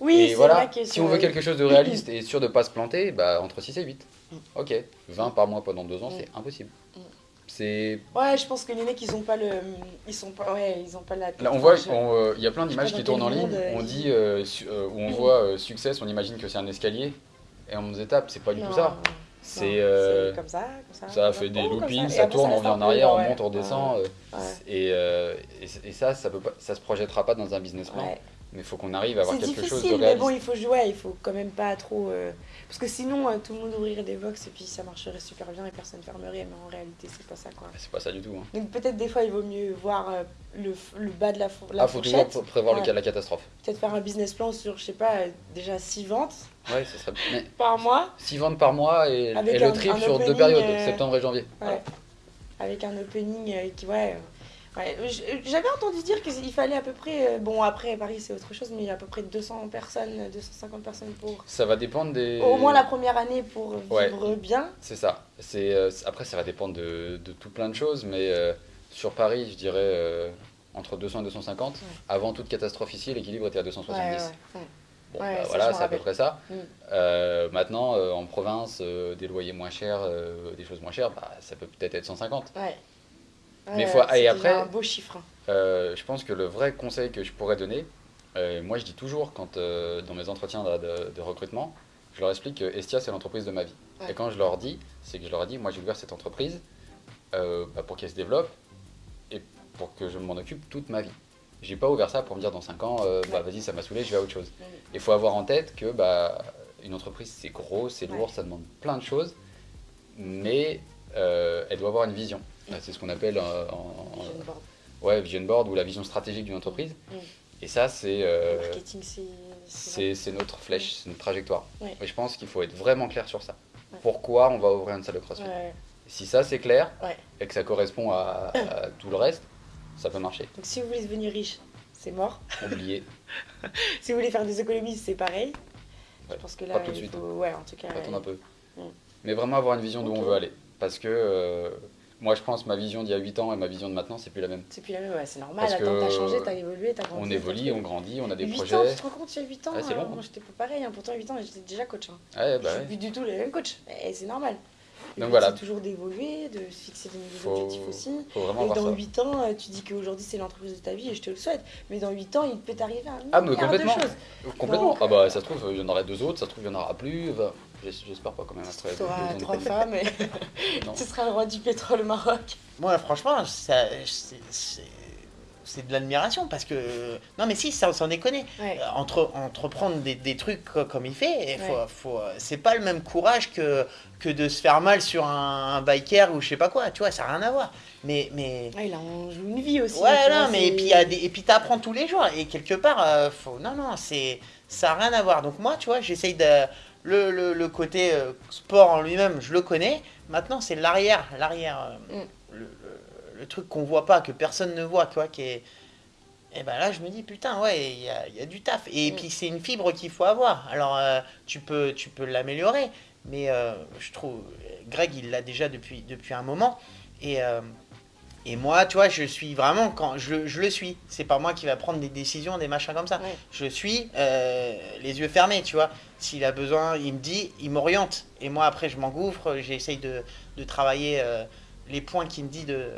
Oui, et voilà, vrai que si on veut quelque chose de réaliste et sûr de pas se planter, bah entre 6 et 8. Mm. Ok, 20 par mois pendant 2 ans, Mm. c'est impossible. Mm. C'est. Ouais, je pense que les mecs, ils ont pas le. Ils sont pas. Ouais, ils ont pas la. Là, on voit, euh, il y a plein d'images qui tournent en ligne. euh, on dit, euh, su- où on voit succès, on imagine que c'est un escalier et on nous étape. C'est pas du Non. tout ça. C'est. Euh, c'est comme ça, comme ça. Ça fait des oh, loopings, ça tourne, on vient en arrière, on monte, on redescend. euh, Ouais. Et, euh, et, et ça, ça peut pas, ça se projettera pas dans un business plan. Mais il faut qu'on arrive à avoir quelque chose de difficile, mais réaliste. bon, il faut jouer, il faut quand même pas trop. Parce que sinon, tout le monde ouvrirait des box et puis ça marcherait super bien et personne fermerait, mais en réalité, c'est pas ça quoi. C'est pas ça du tout. hein. Donc peut-être des fois, il vaut mieux voir le, bas de la, la Ah, faut toujours fourchette. pr- prévoir le cas de la catastrophe. Peut-être faire un business plan sur, je sais pas, déjà 6 ventes Ouais, ce serait. Mais par mois, 6 ventes par mois et, et le un- un sur deux opening, périodes, euh, septembre et janvier. ouais. avec un opening euh, qui, ouais. euh, ouais. J'avais entendu dire qu'il fallait à peu près, euh, bon après Paris c'est autre chose, mais il y a à peu près 200 personnes, 250 personnes pour, Ça va dépendre des. au moins la première année pour Ouais. vivre bien. C'est ça. C'est euh, après ça va dépendre de, de tout plein de choses, mais euh, sur Paris, je dirais euh, entre 200 et 250. Ouais. Avant toute catastrophe ici, l'équilibre était à Ouais, 270. Bon, Ouais, bah, voilà, c'est à peu près ça. Mm. Euh, maintenant, euh, en province, euh, des loyers moins chers, des choses moins chères, bah, ça peut peut-être être 150. Ouais. Mais faut- et après- un beau chiffre. hein. Je pense que le vrai conseil que je pourrais donner, moi je dis toujours quand dans mes entretiens de, de- de recrutement, je leur explique que Estia c'est l'entreprise de ma vie. Ouais. Et quand je leur dis, c'est que je leur ai dit, moi j'ai ouvert cette entreprise bah, pour qu'elle se développe et pour que je m'en occupe toute ma vie. J'ai pas ouvert ça pour me dire dans 5 ans, euh, bah vas-y ça m'a saoulé, je vais à autre chose. Il faut avoir en tête que bah, une entreprise c'est gros, c'est lourd, ça demande plein de choses, mais euh, elle doit avoir une vision. Mm. C'est ce qu'on appelle euh, en, en- Vision board. ouais, vision board ou la vision stratégique d'une entreprise. Mm. Et ça, c'est euh, Le marketing, c'est. c'est notre flèche, c'est notre trajectoire. Ouais. Et je pense qu'il faut être vraiment clair sur ça. Ouais. Pourquoi on va ouvrir une salle de crossfit Ouais. Si ça, c'est clair et que ça correspond à, à tout le reste, ça peut marcher. Donc si vous voulez devenir riche, c'est mort. Oubliez, Si vous voulez faire des économies, c'est pareil. Je pense que là, pas tout de il suite. faut. Ouais, en tout cas. attendre un peu. Mais vraiment avoir une vision d'où on veut aller. Parce que euh, moi, je pense ma vision d'il y a 8 ans et ma vision de maintenant, c'est plus la même. C'est plus la même, ouais, c'est normal. Parce Attends, t'as changé, t'as évolué, t'as grandi. On évolue, on grandit, on a des 8 projets. ans, tu te rends compte, il y a 8 ans Ouais, c'est euh, long, hein. Moi, j'étais pas pareil. hein. Pourtant, 8 ans, j'étais déjà coach. hein. Ouais, bah je suis plus du tout le même coach. Et c'est normal. Donc voilà. C'est toujours d'évoluer, de se fixer des nouveaux Faut, objectifs aussi. faut vraiment Et voir dans ça. 8 ans, euh, tu dis qu'aujourd'hui c'est l'entreprise de ta vie et je te le souhaite. Mais dans 8 ans, il peut t'arriver un Ah, mais complètement. de choses. Complètement. Donc, Ah bah ça se trouve, il y en aura deux autres, ça se trouve, il y en aura plus. J'espère pas quand même. Tu auras trois femmes et tu seras le roi du pétrole au Maroc. Moi, franchement, ça- c'est de l'admiration parce que. Non, mais si, ça, sans déconner. Ouais. Euh, Entre, entreprendre des, des trucs co- comme il fait, faut, Ouais. faut, c'est pas le même courage que, que de se faire mal sur un, un biker ou je sais pas quoi, tu vois, ça n'a rien à voir. Mais. mais... Là, on joue une vie aussi. Ouais, non, mais et puis, il y a des- et puis t'apprends tous les jours. Et quelque part, euh, faut... non, non, c'est ça n'a rien à voir. Donc moi, tu vois, j'essaye de... Le, le, le côté euh, sport en lui-même, je le connais. Maintenant, c'est l'arrière, l'arrière, euh, Mm. Le, truc qu'on voit pas, que personne ne voit, tu vois, qui est... Et ben là, je me dis, putain, ouais, il y a, y a du taf. Et Mm. puis, c'est une fibre qu'il faut avoir. Alors, euh, tu peux, tu peux l'améliorer. Mais euh, je trouve, Greg, il l'a déjà depuis, depuis un moment. Et, euh, et moi, tu vois, je suis vraiment, quand je, je le suis. C'est pas moi qui va prendre des décisions, des machins comme ça. Je suis les yeux fermés, tu vois. S'il a besoin, il me dit, il m'oriente. Et moi, après, je m'engouffre. J'essaye de, de travailler les points qu'il me dit de,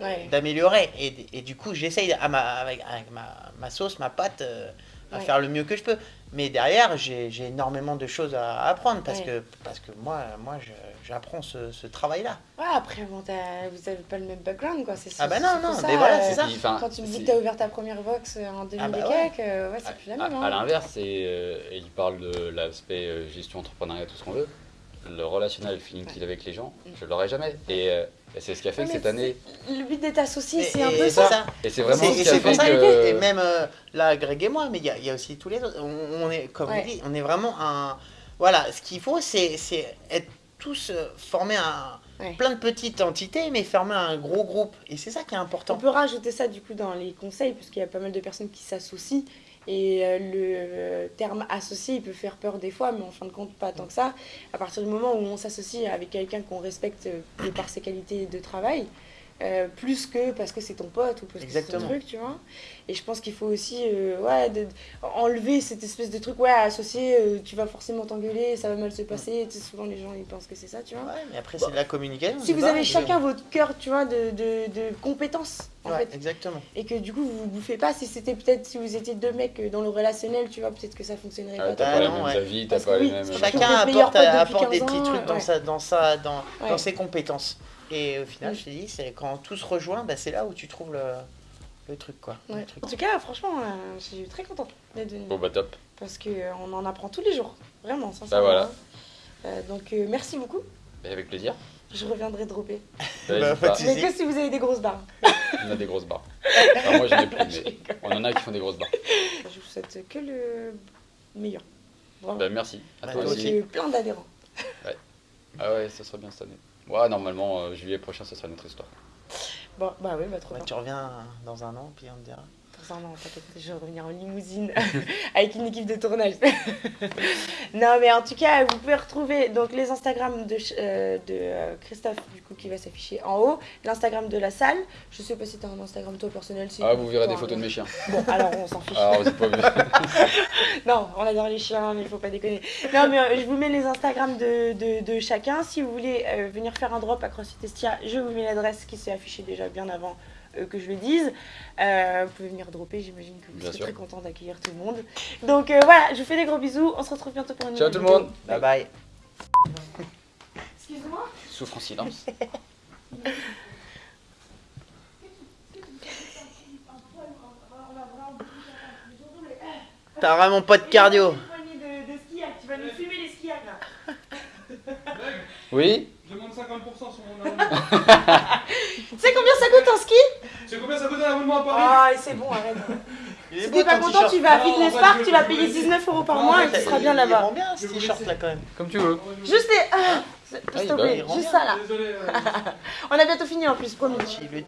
Ouais. d'améliorer. Et, et du coup, j'essaye à ma, avec, avec ma, ma sauce, ma pâte, euh, à Ouais. faire le mieux que je peux. Mais derrière, j'ai j'ai énormément de choses à apprendre parce, Ouais. que, parce que moi, moi j'apprends ce, ce travail-là. Ouais, après, bon, vous avez pas le même background, quoi. C'est Ah bah non, non, ça, mais voilà, euh, c'est ça. Puis, enfin, Quand tu me dis que t'as ouvert ta première box euh, en 2000 Ah bah et ouais. quelques, euh, ouais, c'est plus la À, même. à hein. l'inverse, c'est, euh, et il parle de l'aspect euh, gestion entrepreneuriat, tout ce qu'on veut. Le relationnel, le feeling qu'il a avec les gens, je l'aurai jamais. Et, euh, et c'est ce qui a fait Ouais, que cette année. Le but d'être associé, c'est un peu ça. Et c'est vraiment ce qui a fait que. Et même euh, là, Greg et moi, mais il y, a- il y a aussi tous les autres. On, on est, comme Ouais. on dit, on est vraiment un. Voilà, ce qu'il faut, c'est c'est être tous euh, formés. Ouais. Plein de petites entités, mais former un gros groupe. Et c'est ça qui est On important. peut rajouter ça du coup dans les conseils, parce qu'il y a pas mal de personnes qui s'associent. Et euh, le euh, terme associé, peut faire peur des fois, mais en fin de compte, pas tant que ça. À partir du moment où on s'associe avec quelqu'un qu'on respecte euh, de par ses qualités de travail, euh, plus que parce que c'est ton pote ou parce que c'est ton truc, tu vois. Et je pense qu'il faut aussi euh, ouais, de- enlever cette espèce de truc, ouais, associé, euh, tu vas forcément t'engueuler, ça va mal se passer. Tu sais, souvent, les gens, ils pensent que c'est ça, tu vois. Ouais, mais après, c'est de la communication. Si vous avez chacun votre cœur, tu vois, de, de, de compétences en Ouais, fait. exactement. Et que du coup, vous vous bouffez pas. Si c'était peut-être, si vous étiez deux mecs dans le relationnel, tu vois, peut-être que ça fonctionnerait Ah, pas. t'as Ah pas les non, mêmes ouais. avis, t'as pas les oui, mêmes. Chacun apporte, apporte des 15 petits ans, trucs dans, sa, dans, sa, dans, Ouais. dans ses compétences. Et au final, Mm. je te dis, c'est quand tout se rejoint, bah, c'est là où tu trouves le, le truc. quoi. Le Ouais. truc. En tout cas, franchement, euh, je suis très contente d'être venue. Bon bah top. Parce qu'on en apprend tous les jours. Vraiment, Bah sincèrement. voilà. Euh, donc, euh, merci beaucoup. Et avec plaisir. Je reviendrai dropper. Bah, Bah, Mais que si vous avez des grosses barres. On a des grosses barres. Moi j'en ai plus, mais on en a qui font des grosses barres. Je vous souhaite que le meilleur. Bah merci. À Bah, toi aussi. Euh, plein d'adhérents. Ah ouais, ça sera bien cette année. Ouais, normalement, euh, juillet prochain, ça sera notre histoire. Bon, bah oui, bah trop bien. tu reviens dans un an, puis on te dira. Dans un an, t'inquiète, je vais revenir en limousine avec une équipe de tournage. non, mais en tout cas, vous pouvez retrouver donc les Instagram de, euh, de euh, Christophe, coup, qui va s'afficher en haut, l'Instagram de la salle. Je sais pas si t'as un Instagram toi personnel. si- Ah, vous verrez des photos de mes chiens. Bon, alors on s'en fiche. Ah, pas vu. Non, on adore les chiens, mais il faut pas déconner. Non, mais euh, je vous mets les Instagram de, de, de chacun. Si vous voulez euh, venir faire un drop à CrossFit Estia, je vous mets l'adresse qui s'est affichée déjà bien avant euh, que je le dise. Euh, vous pouvez venir dropper, j'imagine que vous Bien serez sûr. très content d'accueillir tout le monde. Donc euh, voilà, je vous fais des gros bisous. On se retrouve bientôt pour une Ciao nouvelle tout le vidéo. monde. Bye bye. Excuse-moi. Souffre en silence. T'as vraiment pas de cardio. De, de skiac. Tu vas nous fumer les skiacs là. Oui Demande 50% sur mon abonnement. Tu sais combien ça coûte un ski? C'est combien ça coûte un abonnement à Paris? Ah, c'est bon, arrête. Il Si t'es pas content, tu vas à Fitness Park, tu vas payer je- 19 euros par mois et tu seras Il- bien Il là-bas. rend bien ce t-shirt là quand même. Comme tu veux. Juste les. Ah, S'il Ah, te plaît, il juste bien. ça là. Désolé. euh, On a bientôt fini en plus, promis. Il le-